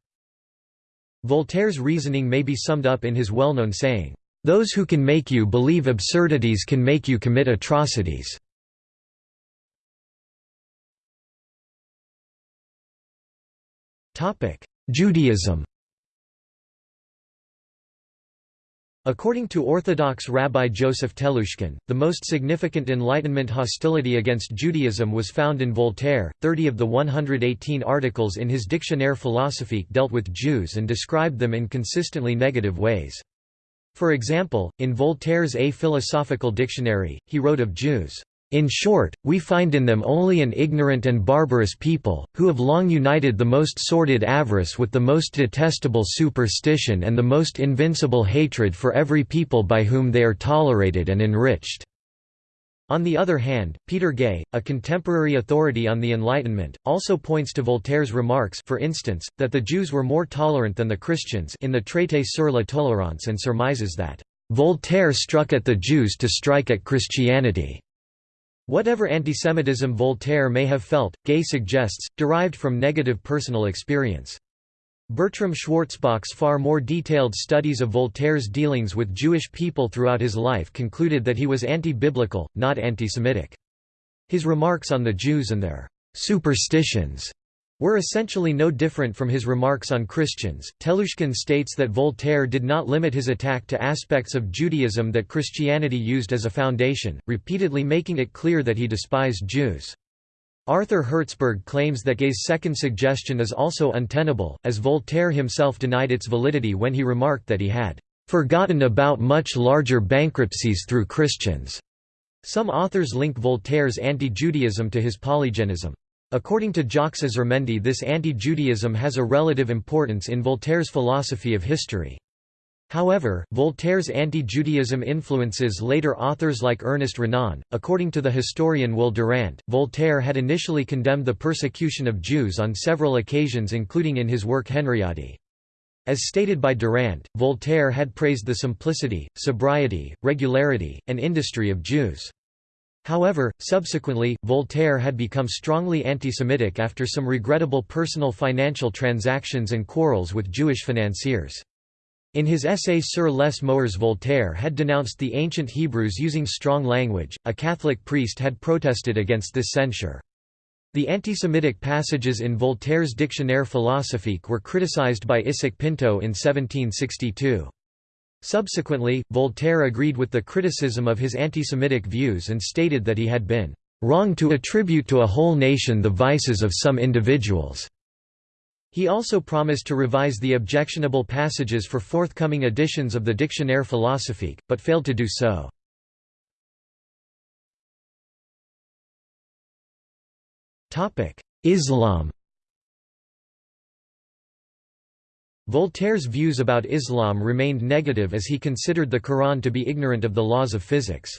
Voltaire's reasoning may be summed up in his well-known saying, "'Those who can make you believe absurdities can make you commit atrocities." Judaism According to Orthodox Rabbi Joseph Telushkin, the most significant Enlightenment hostility against Judaism was found in Voltaire. Thirty of the 118 articles in his Dictionnaire philosophique dealt with Jews and described them in consistently negative ways. For example, in Voltaire's A Philosophical Dictionary, he wrote of Jews, in short, we find in them only an ignorant and barbarous people, who have long united the most sordid avarice with the most detestable superstition and the most invincible hatred for every people by whom they are tolerated and enriched." On the other hand, Peter Gay, a contemporary authority on the Enlightenment, also points to Voltaire's remarks for instance, that the Jews were more tolerant than the Christians in the Traité sur la tolérance and surmises that, "...Voltaire struck at the Jews to strike at Christianity." Whatever antisemitism Voltaire may have felt, Gay suggests, derived from negative personal experience. Bertram Schwarzbach's far more detailed studies of Voltaire's dealings with Jewish people throughout his life concluded that he was anti-biblical, not anti-Semitic. His remarks on the Jews and their superstitions were essentially no different from his remarks on Christians. Telushkin states that Voltaire did not limit his attack to aspects of Judaism that Christianity used as a foundation, repeatedly making it clear that he despised Jews. Arthur Hertzberg claims that Gay's second suggestion is also untenable, as Voltaire himself denied its validity when he remarked that he had forgotten about much larger bankruptcies through Christians. Some authors link Voltaire's anti-Judaism to his polygenism. According to Jacques Azurmendi this anti-Judaism has a relative importance in Voltaire's philosophy of history. However, Voltaire's anti-Judaism influences later authors like Ernest Renan. According to the historian Will Durant, Voltaire had initially condemned the persecution of Jews on several occasions including in his work Henriade. As stated by Durant, Voltaire had praised the simplicity, sobriety, regularity, and industry of Jews. However, subsequently, Voltaire had become strongly anti-Semitic after some regrettable personal financial transactions and quarrels with Jewish financiers. In his essay Sur les Moeurs Voltaire had denounced the ancient Hebrews using strong language, a Catholic priest had protested against this censure. The anti-Semitic passages in Voltaire's Dictionnaire philosophique were criticized by Isaac Pinto in 1762. Subsequently, Voltaire agreed with the criticism of his anti-Semitic views and stated that he had been "...wrong to attribute to a whole nation the vices of some individuals." He also promised to revise the objectionable passages for forthcoming editions of the Dictionnaire philosophique, but failed to do so. Islam Voltaire's views about Islam remained negative as he considered the Quran to be ignorant of the laws of physics.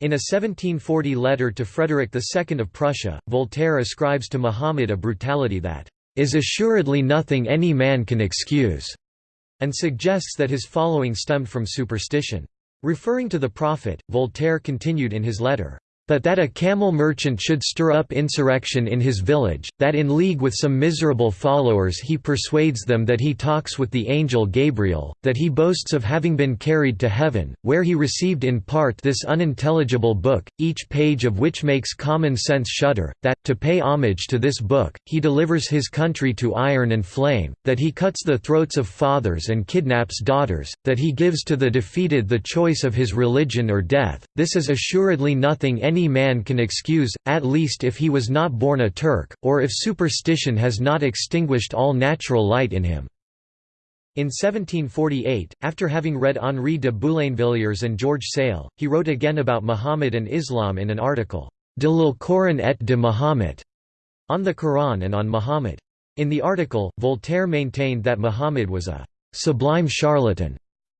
In a 1740 letter to Frederick II of Prussia, Voltaire ascribes to Muhammad a brutality that is assuredly nothing any man can excuse, and suggests that his following stemmed from superstition. Referring to the Prophet, Voltaire continued in his letter, but that a camel merchant should stir up insurrection in his village, that in league with some miserable followers he persuades them that he talks with the angel Gabriel, that he boasts of having been carried to heaven, where he received in part this unintelligible book, each page of which makes common sense shudder, that, to pay homage to this book, he delivers his country to iron and flame, that he cuts the throats of fathers and kidnaps daughters, that he gives to the defeated the choice of his religion or death, this is assuredly nothing any any man can excuse, at least if he was not born a Turk, or if superstition has not extinguished all natural light in him." In 1748, after having read Henri de Boulainvilliers and George Sale, he wrote again about Muhammad and Islam in an article, De l'Alcoran et de Muhammad, on the Quran and on Muhammad. In the article, Voltaire maintained that Muhammad was a sublime charlatan,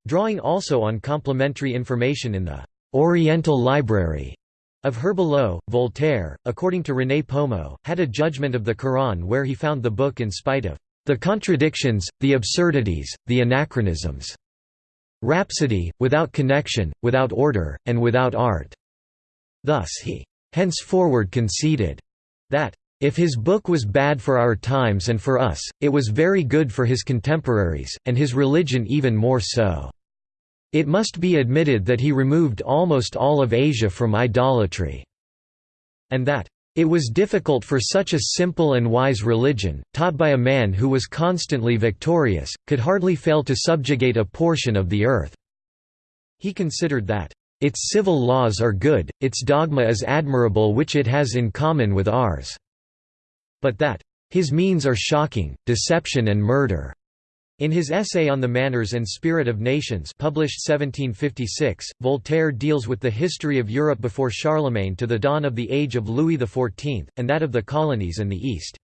drawing also on complementary information in the Oriental Library of Herbelot, Voltaire, according to René Pomeau, had a judgment of the Quran where he found the book in spite of the contradictions, the absurdities, the anachronisms. Rhapsody, without connection, without order, and without art. Thus he henceforward conceded that if his book was bad for our times and for us, it was very good for his contemporaries, and his religion even more so. It must be admitted that he removed almost all of Asia from idolatry, and that it was difficult for such a simple and wise religion, taught by a man who was constantly victorious, could hardly fail to subjugate a portion of the earth." He considered that, "...its civil laws are good, its dogma is admirable which it has in common with ours," but that, "...his means are shocking, deception and murder." In his essay on the manners and spirit of nations published 1756, Voltaire deals with the history of Europe before Charlemagne to the dawn of the age of Louis XIV, and that of the colonies in the East.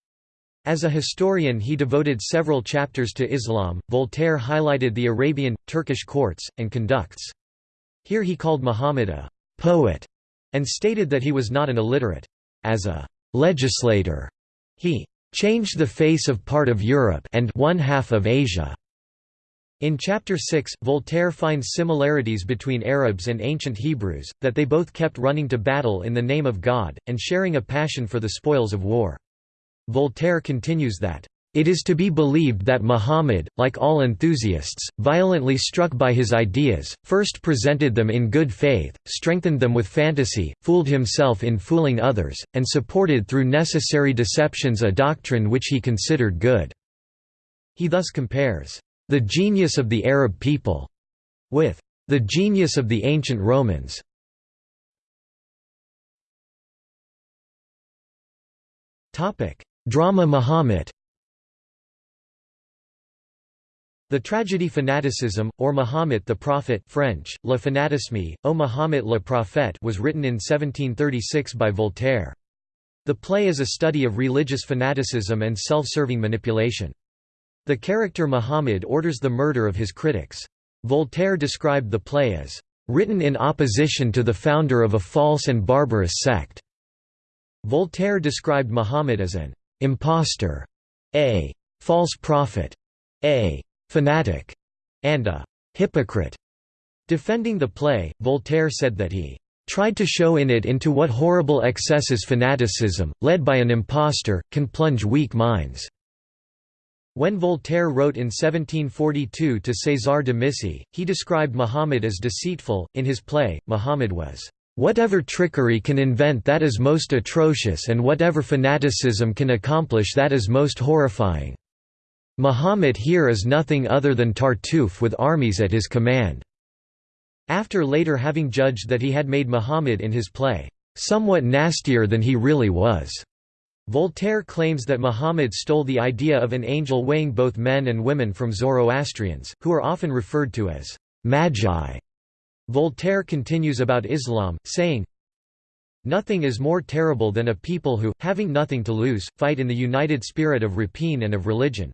As a historian he devoted several chapters to Islam. Voltaire highlighted the Arabian, Turkish courts, and conducts. Here he called Muhammad a «poet» and stated that he was not an illiterate. As a «legislator», he changed the face of part of Europe and one half of Asia. In Chapter 6, Voltaire finds similarities between Arabs and ancient Hebrews, that they both kept running to battle in the name of God, and sharing a passion for the spoils of war. Voltaire continues that, it is to be believed that Muhammad, like all enthusiasts, violently struck by his ideas, first presented them in good faith, strengthened them with fantasy, fooled himself in fooling others, and supported through necessary deceptions a doctrine which he considered good." He thus compares, "...the genius of the Arab people," with "...the genius of the ancient Romans." Drama Muhammad The tragedy Fanaticism, or Mahomet the Prophet French, Le Fanatisme, O Mahomet le Prophète was written in 1736 by Voltaire. The play is a study of religious fanaticism and self-serving manipulation. The character Muhammad orders the murder of his critics. Voltaire described the play as, "...written in opposition to the founder of a false and barbarous sect." Voltaire described Muhammad as an impostor, a false prophet, a fanatic, and a hypocrite. Defending the play, Voltaire said that he tried to show in it into what horrible excesses fanaticism, led by an impostor, can plunge weak minds." When Voltaire wrote in 1742 to César de Missy, he described Muhammad as deceitful. In his play, Muhammad was, Whatever trickery can invent that is most atrocious and whatever fanaticism can accomplish that is most horrifying. Muhammad here is nothing other than Tartuffe with armies at his command." After later having judged that he had made Muhammad in his play, "...somewhat nastier than he really was." Voltaire claims that Muhammad stole the idea of an angel weighing both men and women from Zoroastrians, who are often referred to as «magi». Voltaire continues about Islam, saying, Nothing is more terrible than a people who, having nothing to lose, fight in the united spirit of rapine and of religion.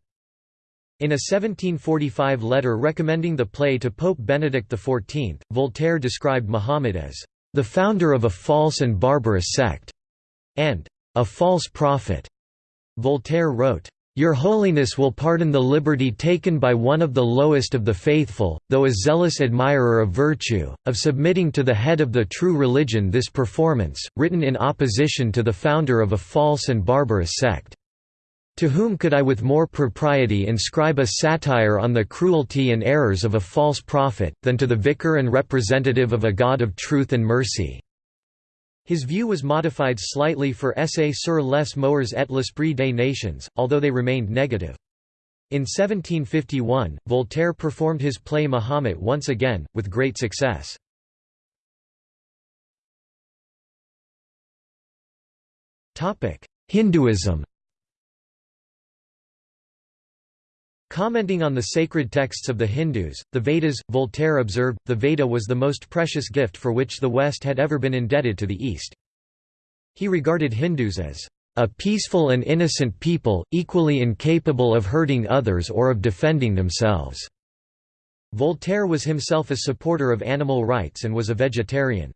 In a 1745 letter recommending the play to Pope Benedict XIV, Voltaire described Muhammad as, "...the founder of a false and barbarous sect," and "...a false prophet." Voltaire wrote, your Holiness will pardon the liberty taken by one of the lowest of the faithful, though a zealous admirer of virtue, of submitting to the head of the true religion this performance, written in opposition to the founder of a false and barbarous sect. To whom could I with more propriety inscribe a satire on the cruelty and errors of a false prophet, than to the vicar and representative of a God of truth and mercy?' His view was modified slightly for Essai sur les moeurs et l'esprit des nations, although they remained negative. In 1751, Voltaire performed his play Mahomet once again, with great success. Hinduism Commenting on the sacred texts of the Hindus, the Vedas, Voltaire observed, the Veda was the most precious gift for which the West had ever been indebted to the East. He regarded Hindus as a peaceful and innocent people, equally incapable of hurting others or of defending themselves." Voltaire was himself a supporter of animal rights and was a vegetarian.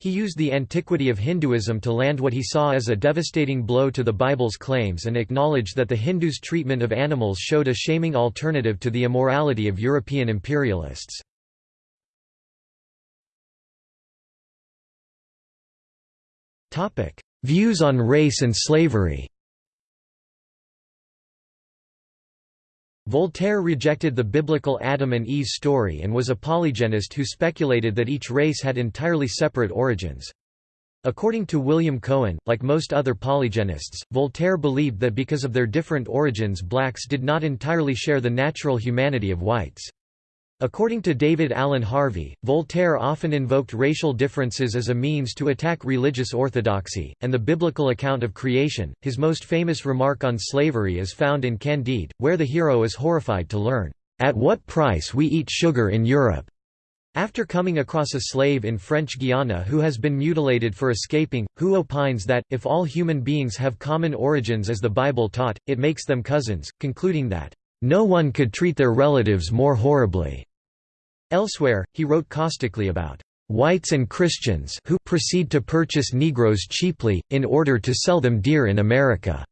He used the antiquity of Hinduism to land what he saw as a devastating blow to the Bible's claims and acknowledged that the Hindus' treatment of animals showed a shaming alternative to the immorality of European imperialists. Views on race and slavery Voltaire rejected the biblical Adam and Eve story and was a polygenist who speculated that each race had entirely separate origins. According to William Cohen, like most other polygenists, Voltaire believed that because of their different origins blacks did not entirely share the natural humanity of whites. According to David Allen Harvey, Voltaire often invoked racial differences as a means to attack religious orthodoxy, and the biblical account of creation. His most famous remark on slavery is found in Candide, where the hero is horrified to learn, At what price we eat sugar in Europe. After coming across a slave in French Guiana who has been mutilated for escaping, who opines that, if all human beings have common origins as the Bible taught, it makes them cousins, concluding that, "...no one could treat their relatives more horribly." Elsewhere, he wrote caustically about whites and Christians who proceed to purchase Negroes cheaply, in order to sell them dear in America."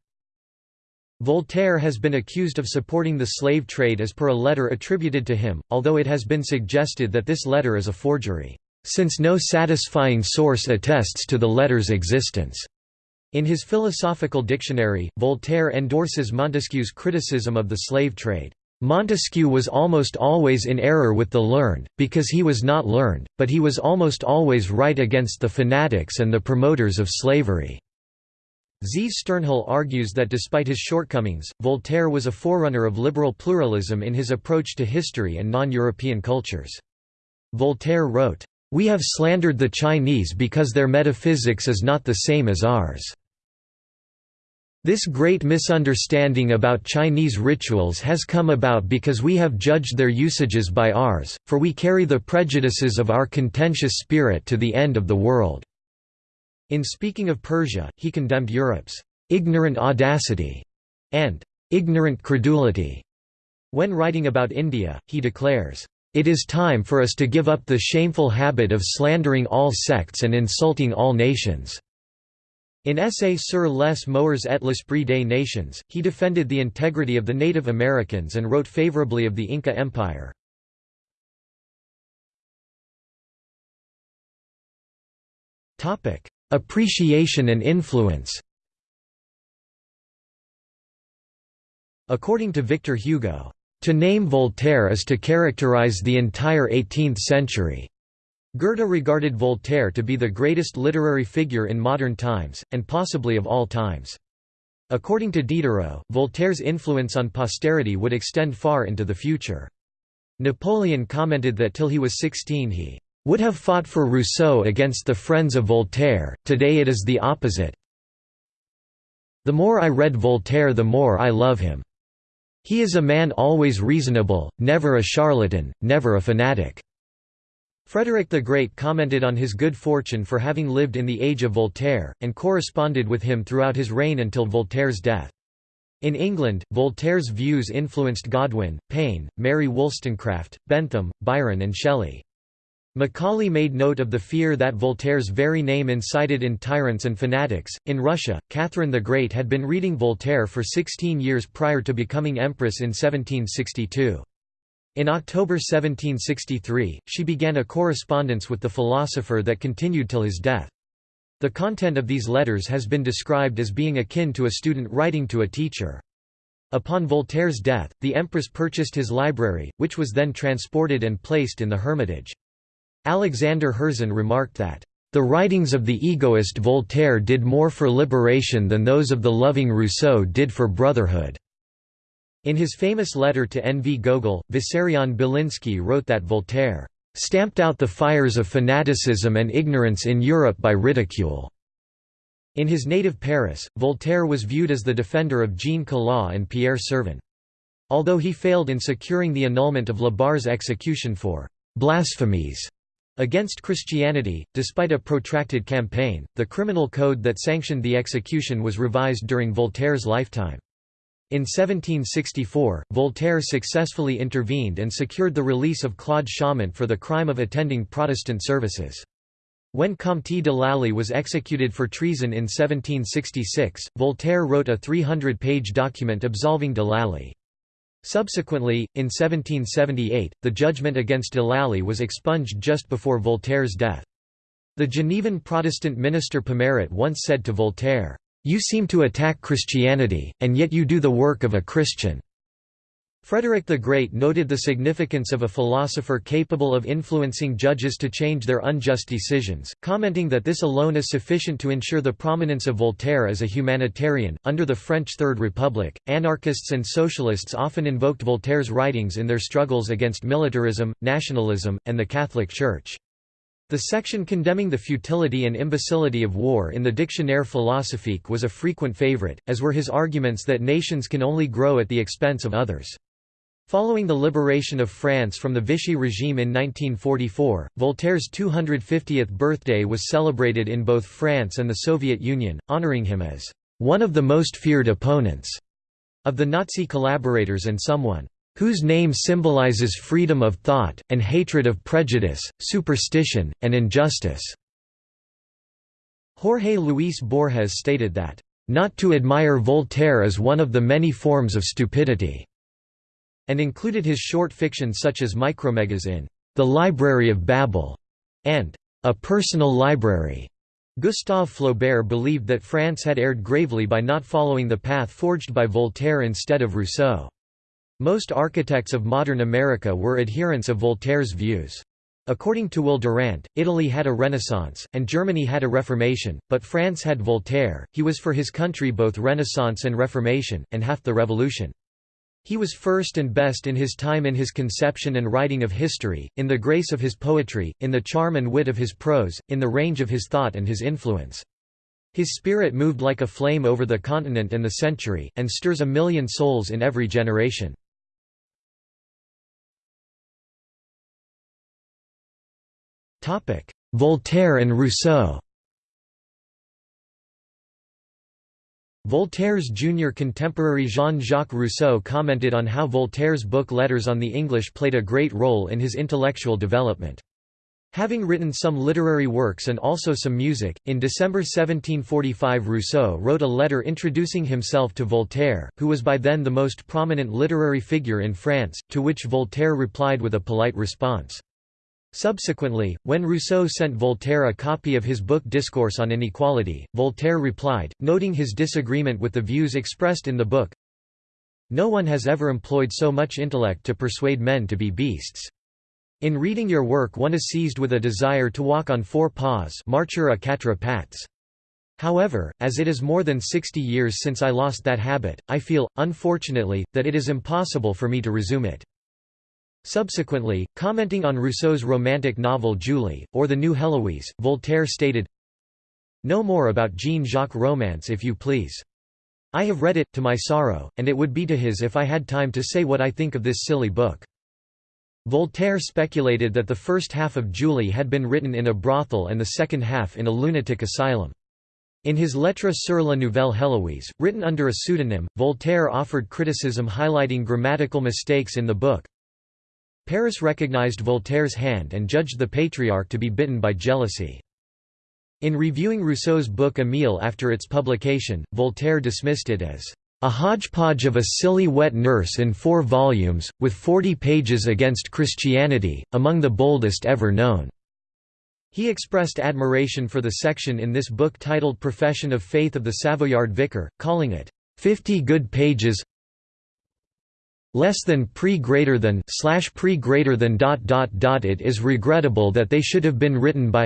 Voltaire has been accused of supporting the slave trade as per a letter attributed to him, although it has been suggested that this letter is a forgery, "...since no satisfying source attests to the letter's existence." In his philosophical dictionary, Voltaire endorses Montesquieu's criticism of the slave trade. Montesquieu was almost always in error with the learned, because he was not learned, but he was almost always right against the fanatics and the promoters of slavery. Z. Sternhell argues that despite his shortcomings, Voltaire was a forerunner of liberal pluralism in his approach to history and non-European cultures. Voltaire wrote, "...we have slandered the Chinese because their metaphysics is not the same as ours." This great misunderstanding about Chinese rituals has come about because we have judged their usages by ours, for we carry the prejudices of our contentious spirit to the end of the world." In speaking of Persia, he condemned Europe's "...ignorant audacity", and "...ignorant credulity." When writing about India, he declares, "...it is time for us to give up the shameful habit of slandering all sects and insulting all nations." In essay Sur les Moeurs et l'esprit des nations, he defended the integrity of the Native Americans and wrote favorably of the Inca Empire. Appreciation and influence According to Victor Hugo, "...to name Voltaire is to characterize the entire 18th century." Goethe regarded Voltaire to be the greatest literary figure in modern times, and possibly of all times. According to Diderot, Voltaire's influence on posterity would extend far into the future. Napoleon commented that till he was 16 he would have fought for Rousseau against the friends of Voltaire, today it is the opposite. The more I read Voltaire the more I love him. He is a man always reasonable, never a charlatan, never a fanatic. Frederick the Great commented on his good fortune for having lived in the age of Voltaire, and corresponded with him throughout his reign until Voltaire's death. In England, Voltaire's views influenced Godwin, Paine, Mary Wollstonecraft, Bentham, Byron and Shelley. Macaulay made note of the fear that Voltaire's very name incited in tyrants and fanatics. In Russia, Catherine the Great had been reading Voltaire for 16 years prior to becoming empress in 1762. In October 1763, she began a correspondence with the philosopher that continued till his death. The content of these letters has been described as being akin to a student writing to a teacher. Upon Voltaire's death, the empress purchased his library, which was then transported and placed in the Hermitage. Alexander Herzen remarked that, "...the writings of the egoist Voltaire did more for liberation than those of the loving Rousseau did for brotherhood." In his famous letter to N. V. Gogol, Vissarion Belinsky wrote that Voltaire stamped out the fires of fanaticism and ignorance in Europe by ridicule. In his native Paris, Voltaire was viewed as the defender of Jean Calas and Pierre Sirven. Although he failed in securing the annulment of La Barre's execution for blasphemies against Christianity, despite a protracted campaign, the criminal code that sanctioned the execution was revised during Voltaire's lifetime. In 1764, Voltaire successfully intervened and secured the release of Claude Chaumont for the crime of attending Protestant services. When Comte de Lally was executed for treason in 1766, Voltaire wrote a 300-page document absolving de Lally. Subsequently, in 1778, the judgment against de Lally was expunged just before Voltaire's death. The Genevan Protestant minister Pomarot once said to Voltaire, you seem to attack Christianity, and yet you do the work of a Christian." Frederick the Great noted the significance of a philosopher capable of influencing judges to change their unjust decisions, commenting that this alone is sufficient to ensure the prominence of Voltaire as a humanitarian. Under the French Third Republic, anarchists and socialists often invoked Voltaire's writings in their struggles against militarism, nationalism, and the Catholic Church. The section condemning the futility and imbecility of war in the Dictionnaire philosophique was a frequent favorite, as were his arguments that nations can only grow at the expense of others. Following the liberation of France from the Vichy regime in 1944, Voltaire's 250th birthday was celebrated in both France and the Soviet Union, honoring him as one of the most feared opponents of the Nazi collaborators and someone whose name symbolizes freedom of thought, and hatred of prejudice, superstition, and injustice." Jorge Luis Borges stated that, "...not to admire Voltaire is one of the many forms of stupidity," and included his short fiction such as Micromegas in The Library of Babel and A Personal Library. Gustave Flaubert believed that France had erred gravely by not following the path forged by Voltaire instead of Rousseau. Most architects of modern America were adherents of Voltaire's views. According to Will Durant, Italy had a Renaissance, and Germany had a Reformation, but France had Voltaire, he was for his country both Renaissance and Reformation, and half the Revolution. He was first and best in his time in his conception and writing of history, in the grace of his poetry, in the charm and wit of his prose, in the range of his thought and his influence. His spirit moved like a flame over the continent and the century, and stirs a million souls in every generation. Voltaire and Rousseau Voltaire's junior contemporary Jean-Jacques Rousseau commented on how Voltaire's book Letters on the English played a great role in his intellectual development. Having written some literary works and also some music, in December 1745 Rousseau wrote a letter introducing himself to Voltaire, who was by then the most prominent literary figure in France, to which Voltaire replied with a polite response. Subsequently, when Rousseau sent Voltaire a copy of his book Discourse on Inequality, Voltaire replied, noting his disagreement with the views expressed in the book, No one has ever employed so much intellect to persuade men to be beasts. In reading your work one is seized with a desire to walk on four paws marcher à quatre pattes. However, as it is more than 60 years since I lost that habit, I feel, unfortunately, that it is impossible for me to resume it. Subsequently, commenting on Rousseau's romantic novel Julie, or The New Heloise, Voltaire stated, No more about Jean-Jacques romance if you please. I have read it, to my sorrow, and it would be to his if I had time to say what I think of this silly book. Voltaire speculated that the first half of Julie had been written in a brothel and the second half in a lunatic asylum. In his Lettre sur la Nouvelle Héloïse, written under a pseudonym, Voltaire offered criticism highlighting grammatical mistakes in the book. Paris recognized Voltaire's hand and judged the patriarch to be bitten by jealousy. In reviewing Rousseau's book Émile after its publication, Voltaire dismissed it as a hodgepodge of a silly wet nurse in four volumes, with forty pages against Christianity, among the boldest ever known." He expressed admiration for the section in this book titled Profession of Faith of the Savoyard Vicar, calling it, 50 good pages less than pre greater than slash pre greater than dot dot dot it is regrettable that they should have been written by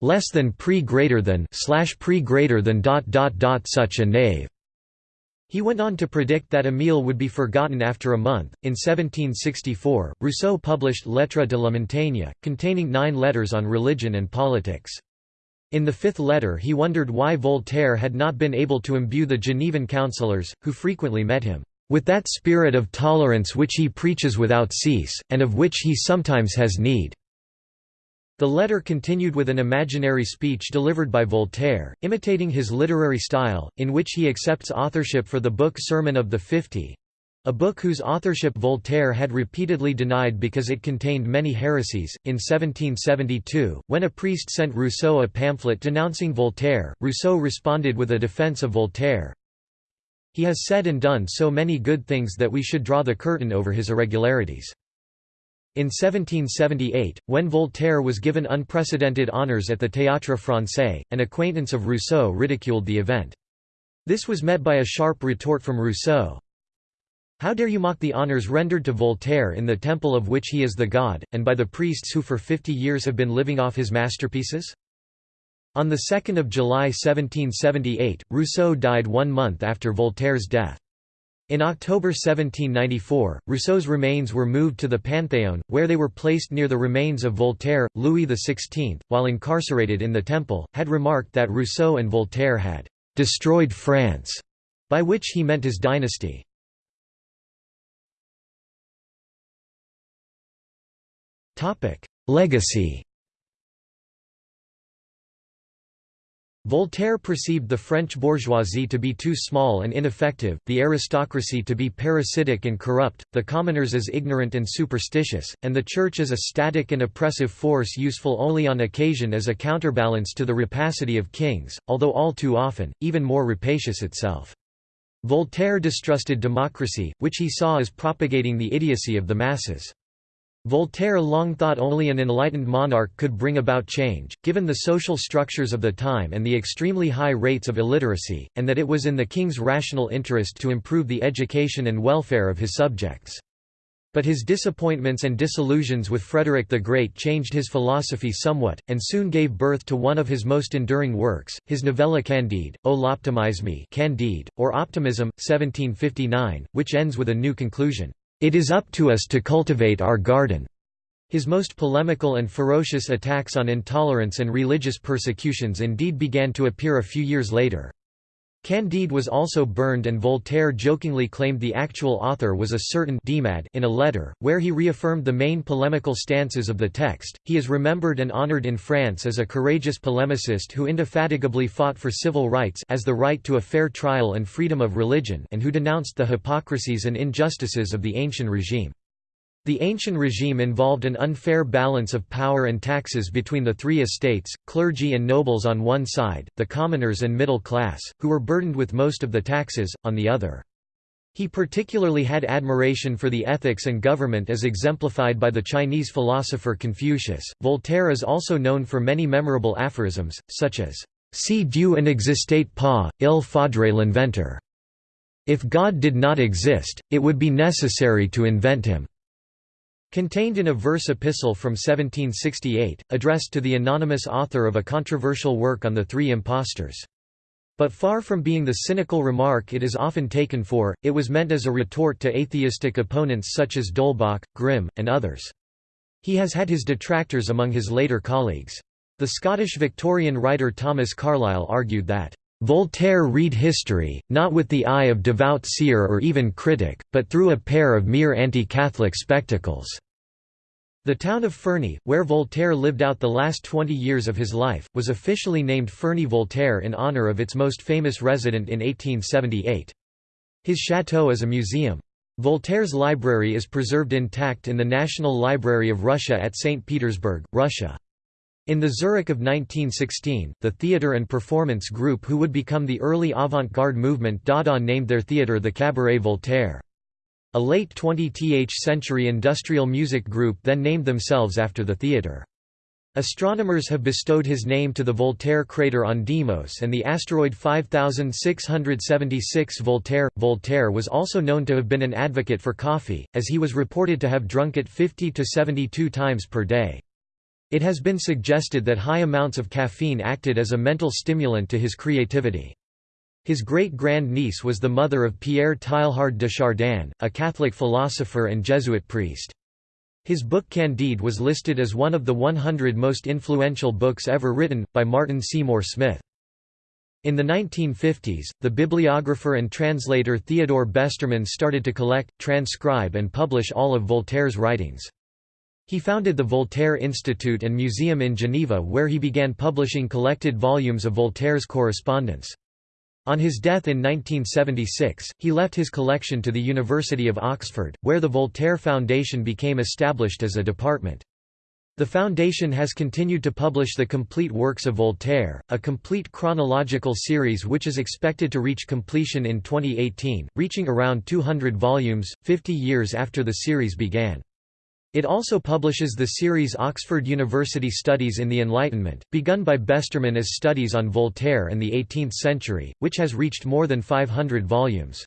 less than pre greater than slash pre greater than dot dot dot such a knave he went on to predict that Émile would be forgotten after a month. In 1764, Rousseau published Lettres de la Montaigne, containing nine letters on religion and politics. In the fifth letter he wondered why Voltaire had not been able to imbue the Genevan councillors, who frequently met him, "...with that spirit of tolerance which he preaches without cease, and of which he sometimes has need." The letter continued with an imaginary speech delivered by Voltaire, imitating his literary style, in which he accepts authorship for the book Sermon of the Fifty, a book whose authorship Voltaire had repeatedly denied because it contained many heresies. In 1772, when a priest sent Rousseau a pamphlet denouncing Voltaire, Rousseau responded with a defense of Voltaire. He has said and done so many good things that we should draw the curtain over his irregularities. In 1778, when Voltaire was given unprecedented honours at the Théâtre Français, an acquaintance of Rousseau ridiculed the event. This was met by a sharp retort from Rousseau. How dare you mock the honours rendered to Voltaire in the temple of which he is the god, and by the priests who for fifty years have been living off his masterpieces? On 2 July 1778, Rousseau died one month after Voltaire's death. In October 1794, Rousseau's remains were moved to the Panthéon, where they were placed near the remains of Voltaire. Louis XVI, while incarcerated in the Temple, had remarked that Rousseau and Voltaire had destroyed France, by which he meant his dynasty. Legacy Voltaire perceived the French bourgeoisie to be too small and ineffective, the aristocracy to be parasitic and corrupt, the commoners as ignorant and superstitious, and the Church as a static and oppressive force useful only on occasion as a counterbalance to the rapacity of kings, although all too often, even more rapacious itself. Voltaire distrusted democracy, which he saw as propagating the idiocy of the masses. Voltaire long thought only an enlightened monarch could bring about change, given the social structures of the time and the extremely high rates of illiteracy, and that it was in the king's rational interest to improve the education and welfare of his subjects. But his disappointments and disillusions with Frederick the Great changed his philosophy somewhat, and soon gave birth to one of his most enduring works, his novella Candide, O l'optimisme Candide, or Optimism, 1759, which ends with a new conclusion. It is up to us to cultivate our garden. His most polemical and ferocious attacks on intolerance and religious persecutions indeed began to appear a few years later. Candide was also burned and Voltaire jokingly claimed the actual author was a certain Demade in a letter, where he reaffirmed the main polemical stances of the text. He is remembered and honored in France as a courageous polemicist who indefatigably fought for civil rights as the right to a fair trial and freedom of religion and who denounced the hypocrisies and injustices of the ancient regime. The ancient regime involved an unfair balance of power and taxes between the three estates, clergy and nobles on one side, the commoners and middle class, who were burdened with most of the taxes, on the other. He particularly had admiration for the ethics and government as exemplified by the Chinese philosopher Confucius. Voltaire is also known for many memorable aphorisms, such as, Si Dieu n'existait pas, il faudrait l'inventer. If God did not exist, it would be necessary to invent him. Contained in a verse epistle from 1768, addressed to the anonymous author of a controversial work on the three impostors. But far from being the cynical remark it is often taken for, it was meant as a retort to atheistic opponents such as D'Holbach, Grimm, and others. He has had his detractors among his later colleagues. The Scottish Victorian writer Thomas Carlyle argued that, "...Voltaire read history, not with the eye of devout seer or even critic, but through a pair of mere anti-Catholic spectacles." The town of Ferney, where Voltaire lived out the last 20 years of his life, was officially named Ferney-Voltaire in honor of its most famous resident in 1878. His chateau is a museum. Voltaire's library is preserved intact in the National Library of Russia at St. Petersburg, Russia. In the Zurich of 1916, the theatre and performance group who would become the early avant-garde movement Dada named their theatre the Cabaret Voltaire. A late 20th century industrial music group then named themselves after the theatre. Astronomers have bestowed his name to the Voltaire crater on Deimos and the asteroid 5676 Voltaire. Voltaire was also known to have been an advocate for coffee, as he was reported to have drunk it 50 to 72 times per day. It has been suggested that high amounts of caffeine acted as a mental stimulant to his creativity. His great-grand-niece was the mother of Pierre Teilhard de Chardin, a Catholic philosopher and Jesuit priest. His book Candide was listed as one of the 100 most influential books ever written, by Martin Seymour Smith. In the 1950s, the bibliographer and translator Theodore Besterman started to collect, transcribe and publish all of Voltaire's writings. He founded the Voltaire Institute and Museum in Geneva where he began publishing collected volumes of Voltaire's correspondence. On his death in 1976, he left his collection to the University of Oxford, where the Voltaire Foundation became established as a department. The foundation has continued to publish the complete works of Voltaire, a complete chronological series which is expected to reach completion in 2018, reaching around 200 volumes, 50 years after the series began. It also publishes the series Oxford University Studies in the Enlightenment, begun by Besterman as Studies on Voltaire and the Eighteenth Century, which has reached more than 500 volumes.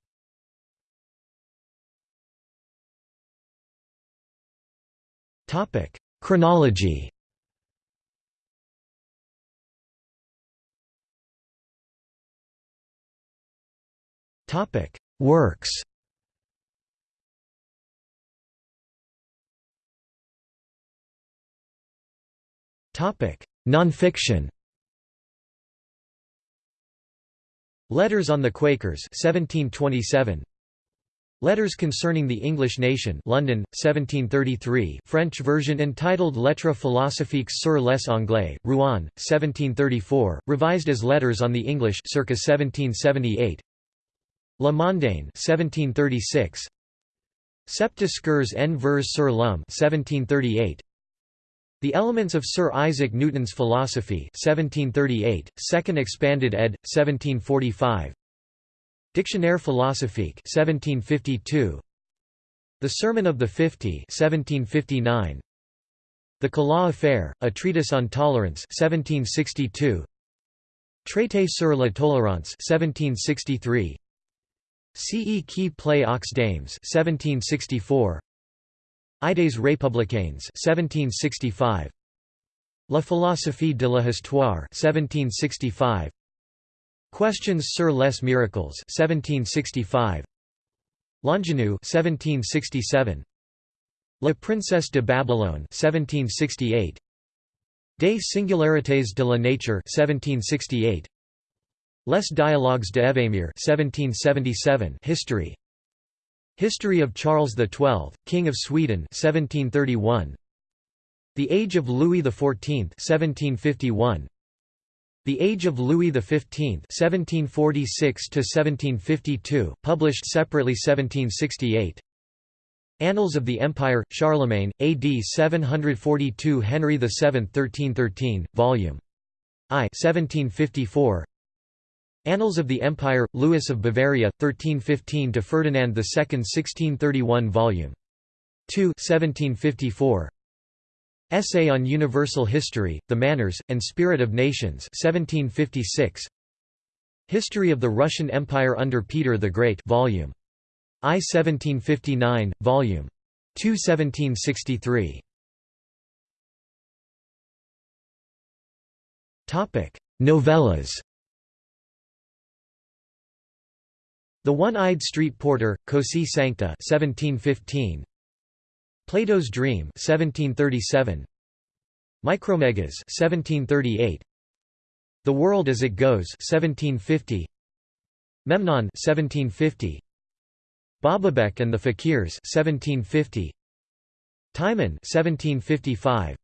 Chronology Works Nonfiction. Letters on the Quakers 1727 Letters Concerning the English Nation London 1733 French version entitled Lettres philosophiques sur les Anglais Rouen 1734 revised as Letters on the English circa 1778 La Mondaine 1736 Sept discours en vers sur l'homme 1738 the Elements of Sir Isaac Newton's Philosophy 1738, Second Expanded ed. 1745 Dictionnaire philosophique 1752 The Sermon of the Fifty 1759 The Calas Affair, a treatise on tolerance 1762 Traité sur la tolérance 1763 Ce qui plaît aux dames 1764 Idées républicaines 1765 La philosophie de la histoire 1765 Questions sur les miracles 1765 L'Ingénu 1767 La Princesse de Babylone 1768 Des singularités de la nature 1768 Les dialogues de Évhémère 1777 History History of Charles XII, King of Sweden 1731 The Age of Louis XIV 1751 The Age of Louis XV 1746 1752 published separately 1768 Annals of the Empire, Charlemagne, AD 742 Henry VII 1313, Vol. I 1754 Annals of the Empire, Louis of Bavaria, 1315 to Ferdinand II 1631 Vol. 2 1754 Essay on Universal History, The Manners, and Spirit of Nations 1756 History of the Russian Empire under Peter the Great Volume I 1759, Volume 2 1763 Novellas The One-Eyed Street Porter, Così Sancta 1715. Plato's Dream 1737. Micromegas 1738. The World as It Goes 1750. Memnon 1750. Bababec and the Fakirs 1750 Timon 1755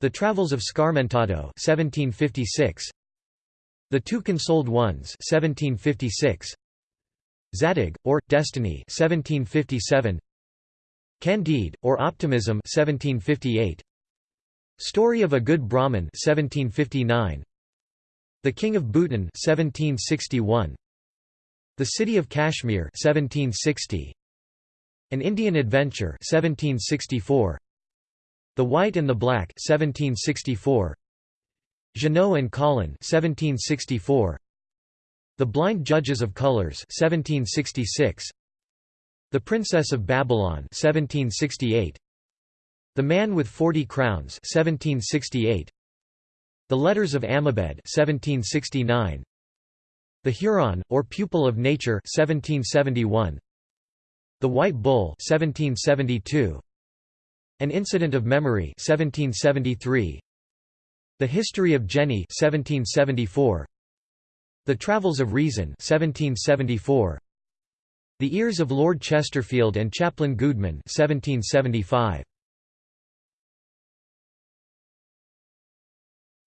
The Travels of Scarmentado 1756 The Two Consoled Ones 1756 Zadig or Destiny 1757 Candide or Optimism 1758 Story of a Good Brahmin 1759 The King of Bhutan 1761 the City of Kashmir 1760. An Indian Adventure 1764. The White and the Black 1764. Jeannot and Colin 1764. The Blind Judges of Colors 1766. The Princess of Babylon 1768. The Man with Forty Crowns 1768. The Letters of Amabed 1769. The Huron, or Pupil of Nature 1771. The White Bull 1772. An Incident of Memory 1773. The History of Jenny 1774. The Travels of Reason 1774. The Ears of Lord Chesterfield and Chaplain Goodman 1775.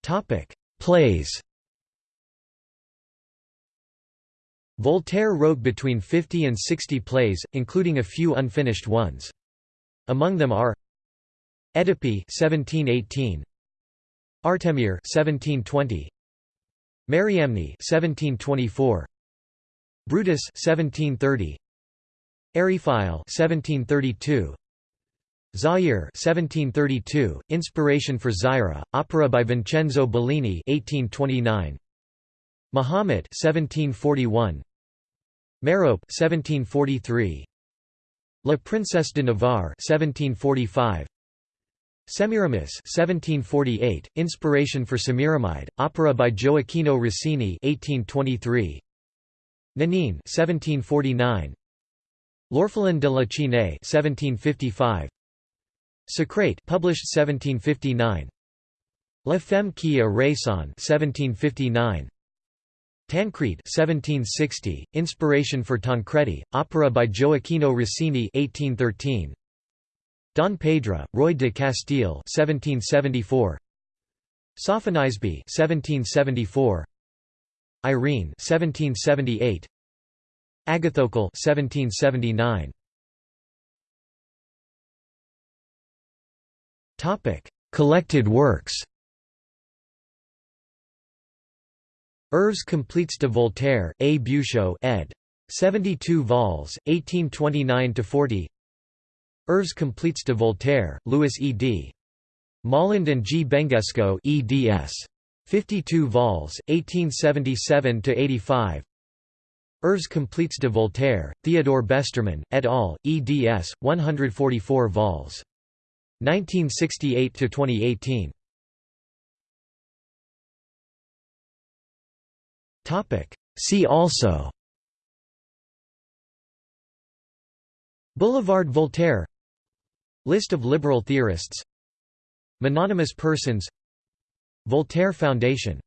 Topic: Plays Voltaire wrote between 50 and 60 plays, including a few unfinished ones. Among them are Oedipe 1718, Artemire 1720, Mariamne 1724, Brutus 1730, Eriphyle 1732, Zaire 1732, Inspiration for Zaira, opera by Vincenzo Bellini 1829, Mahomet 1741 Merope 1743 La Princesse de Navarre 1745 Semiramis 1748 Inspiration for Semiramide opera by Gioacchino Rossini 1823 Nanine 1749 L'Orphelin de la Chine 1755 Socrate published 1759 La Femme qui a raison 1759 Tancredi 1760, Inspiration for Tancredi, opera by Gioacchino Rossini 1813. Don Pedro, Roy de Castile 1774. Sophonisbe 1774. Irene 1778. Agathocle 1779. Topic: Collected works. Œuvres complètes de Voltaire, A. Beuchot ed. 72 vols, 1829–40 Œuvres complètes de Voltaire, Louis E. D. Moland and G. Bengesco eds. 52 vols, 1877–85 Œuvres complètes de Voltaire, Theodore Besterman, et al., eds. 144 vols. 1968–2018 See also Boulevard Voltaire List of liberal theorists. Mononymous persons. Voltaire Foundation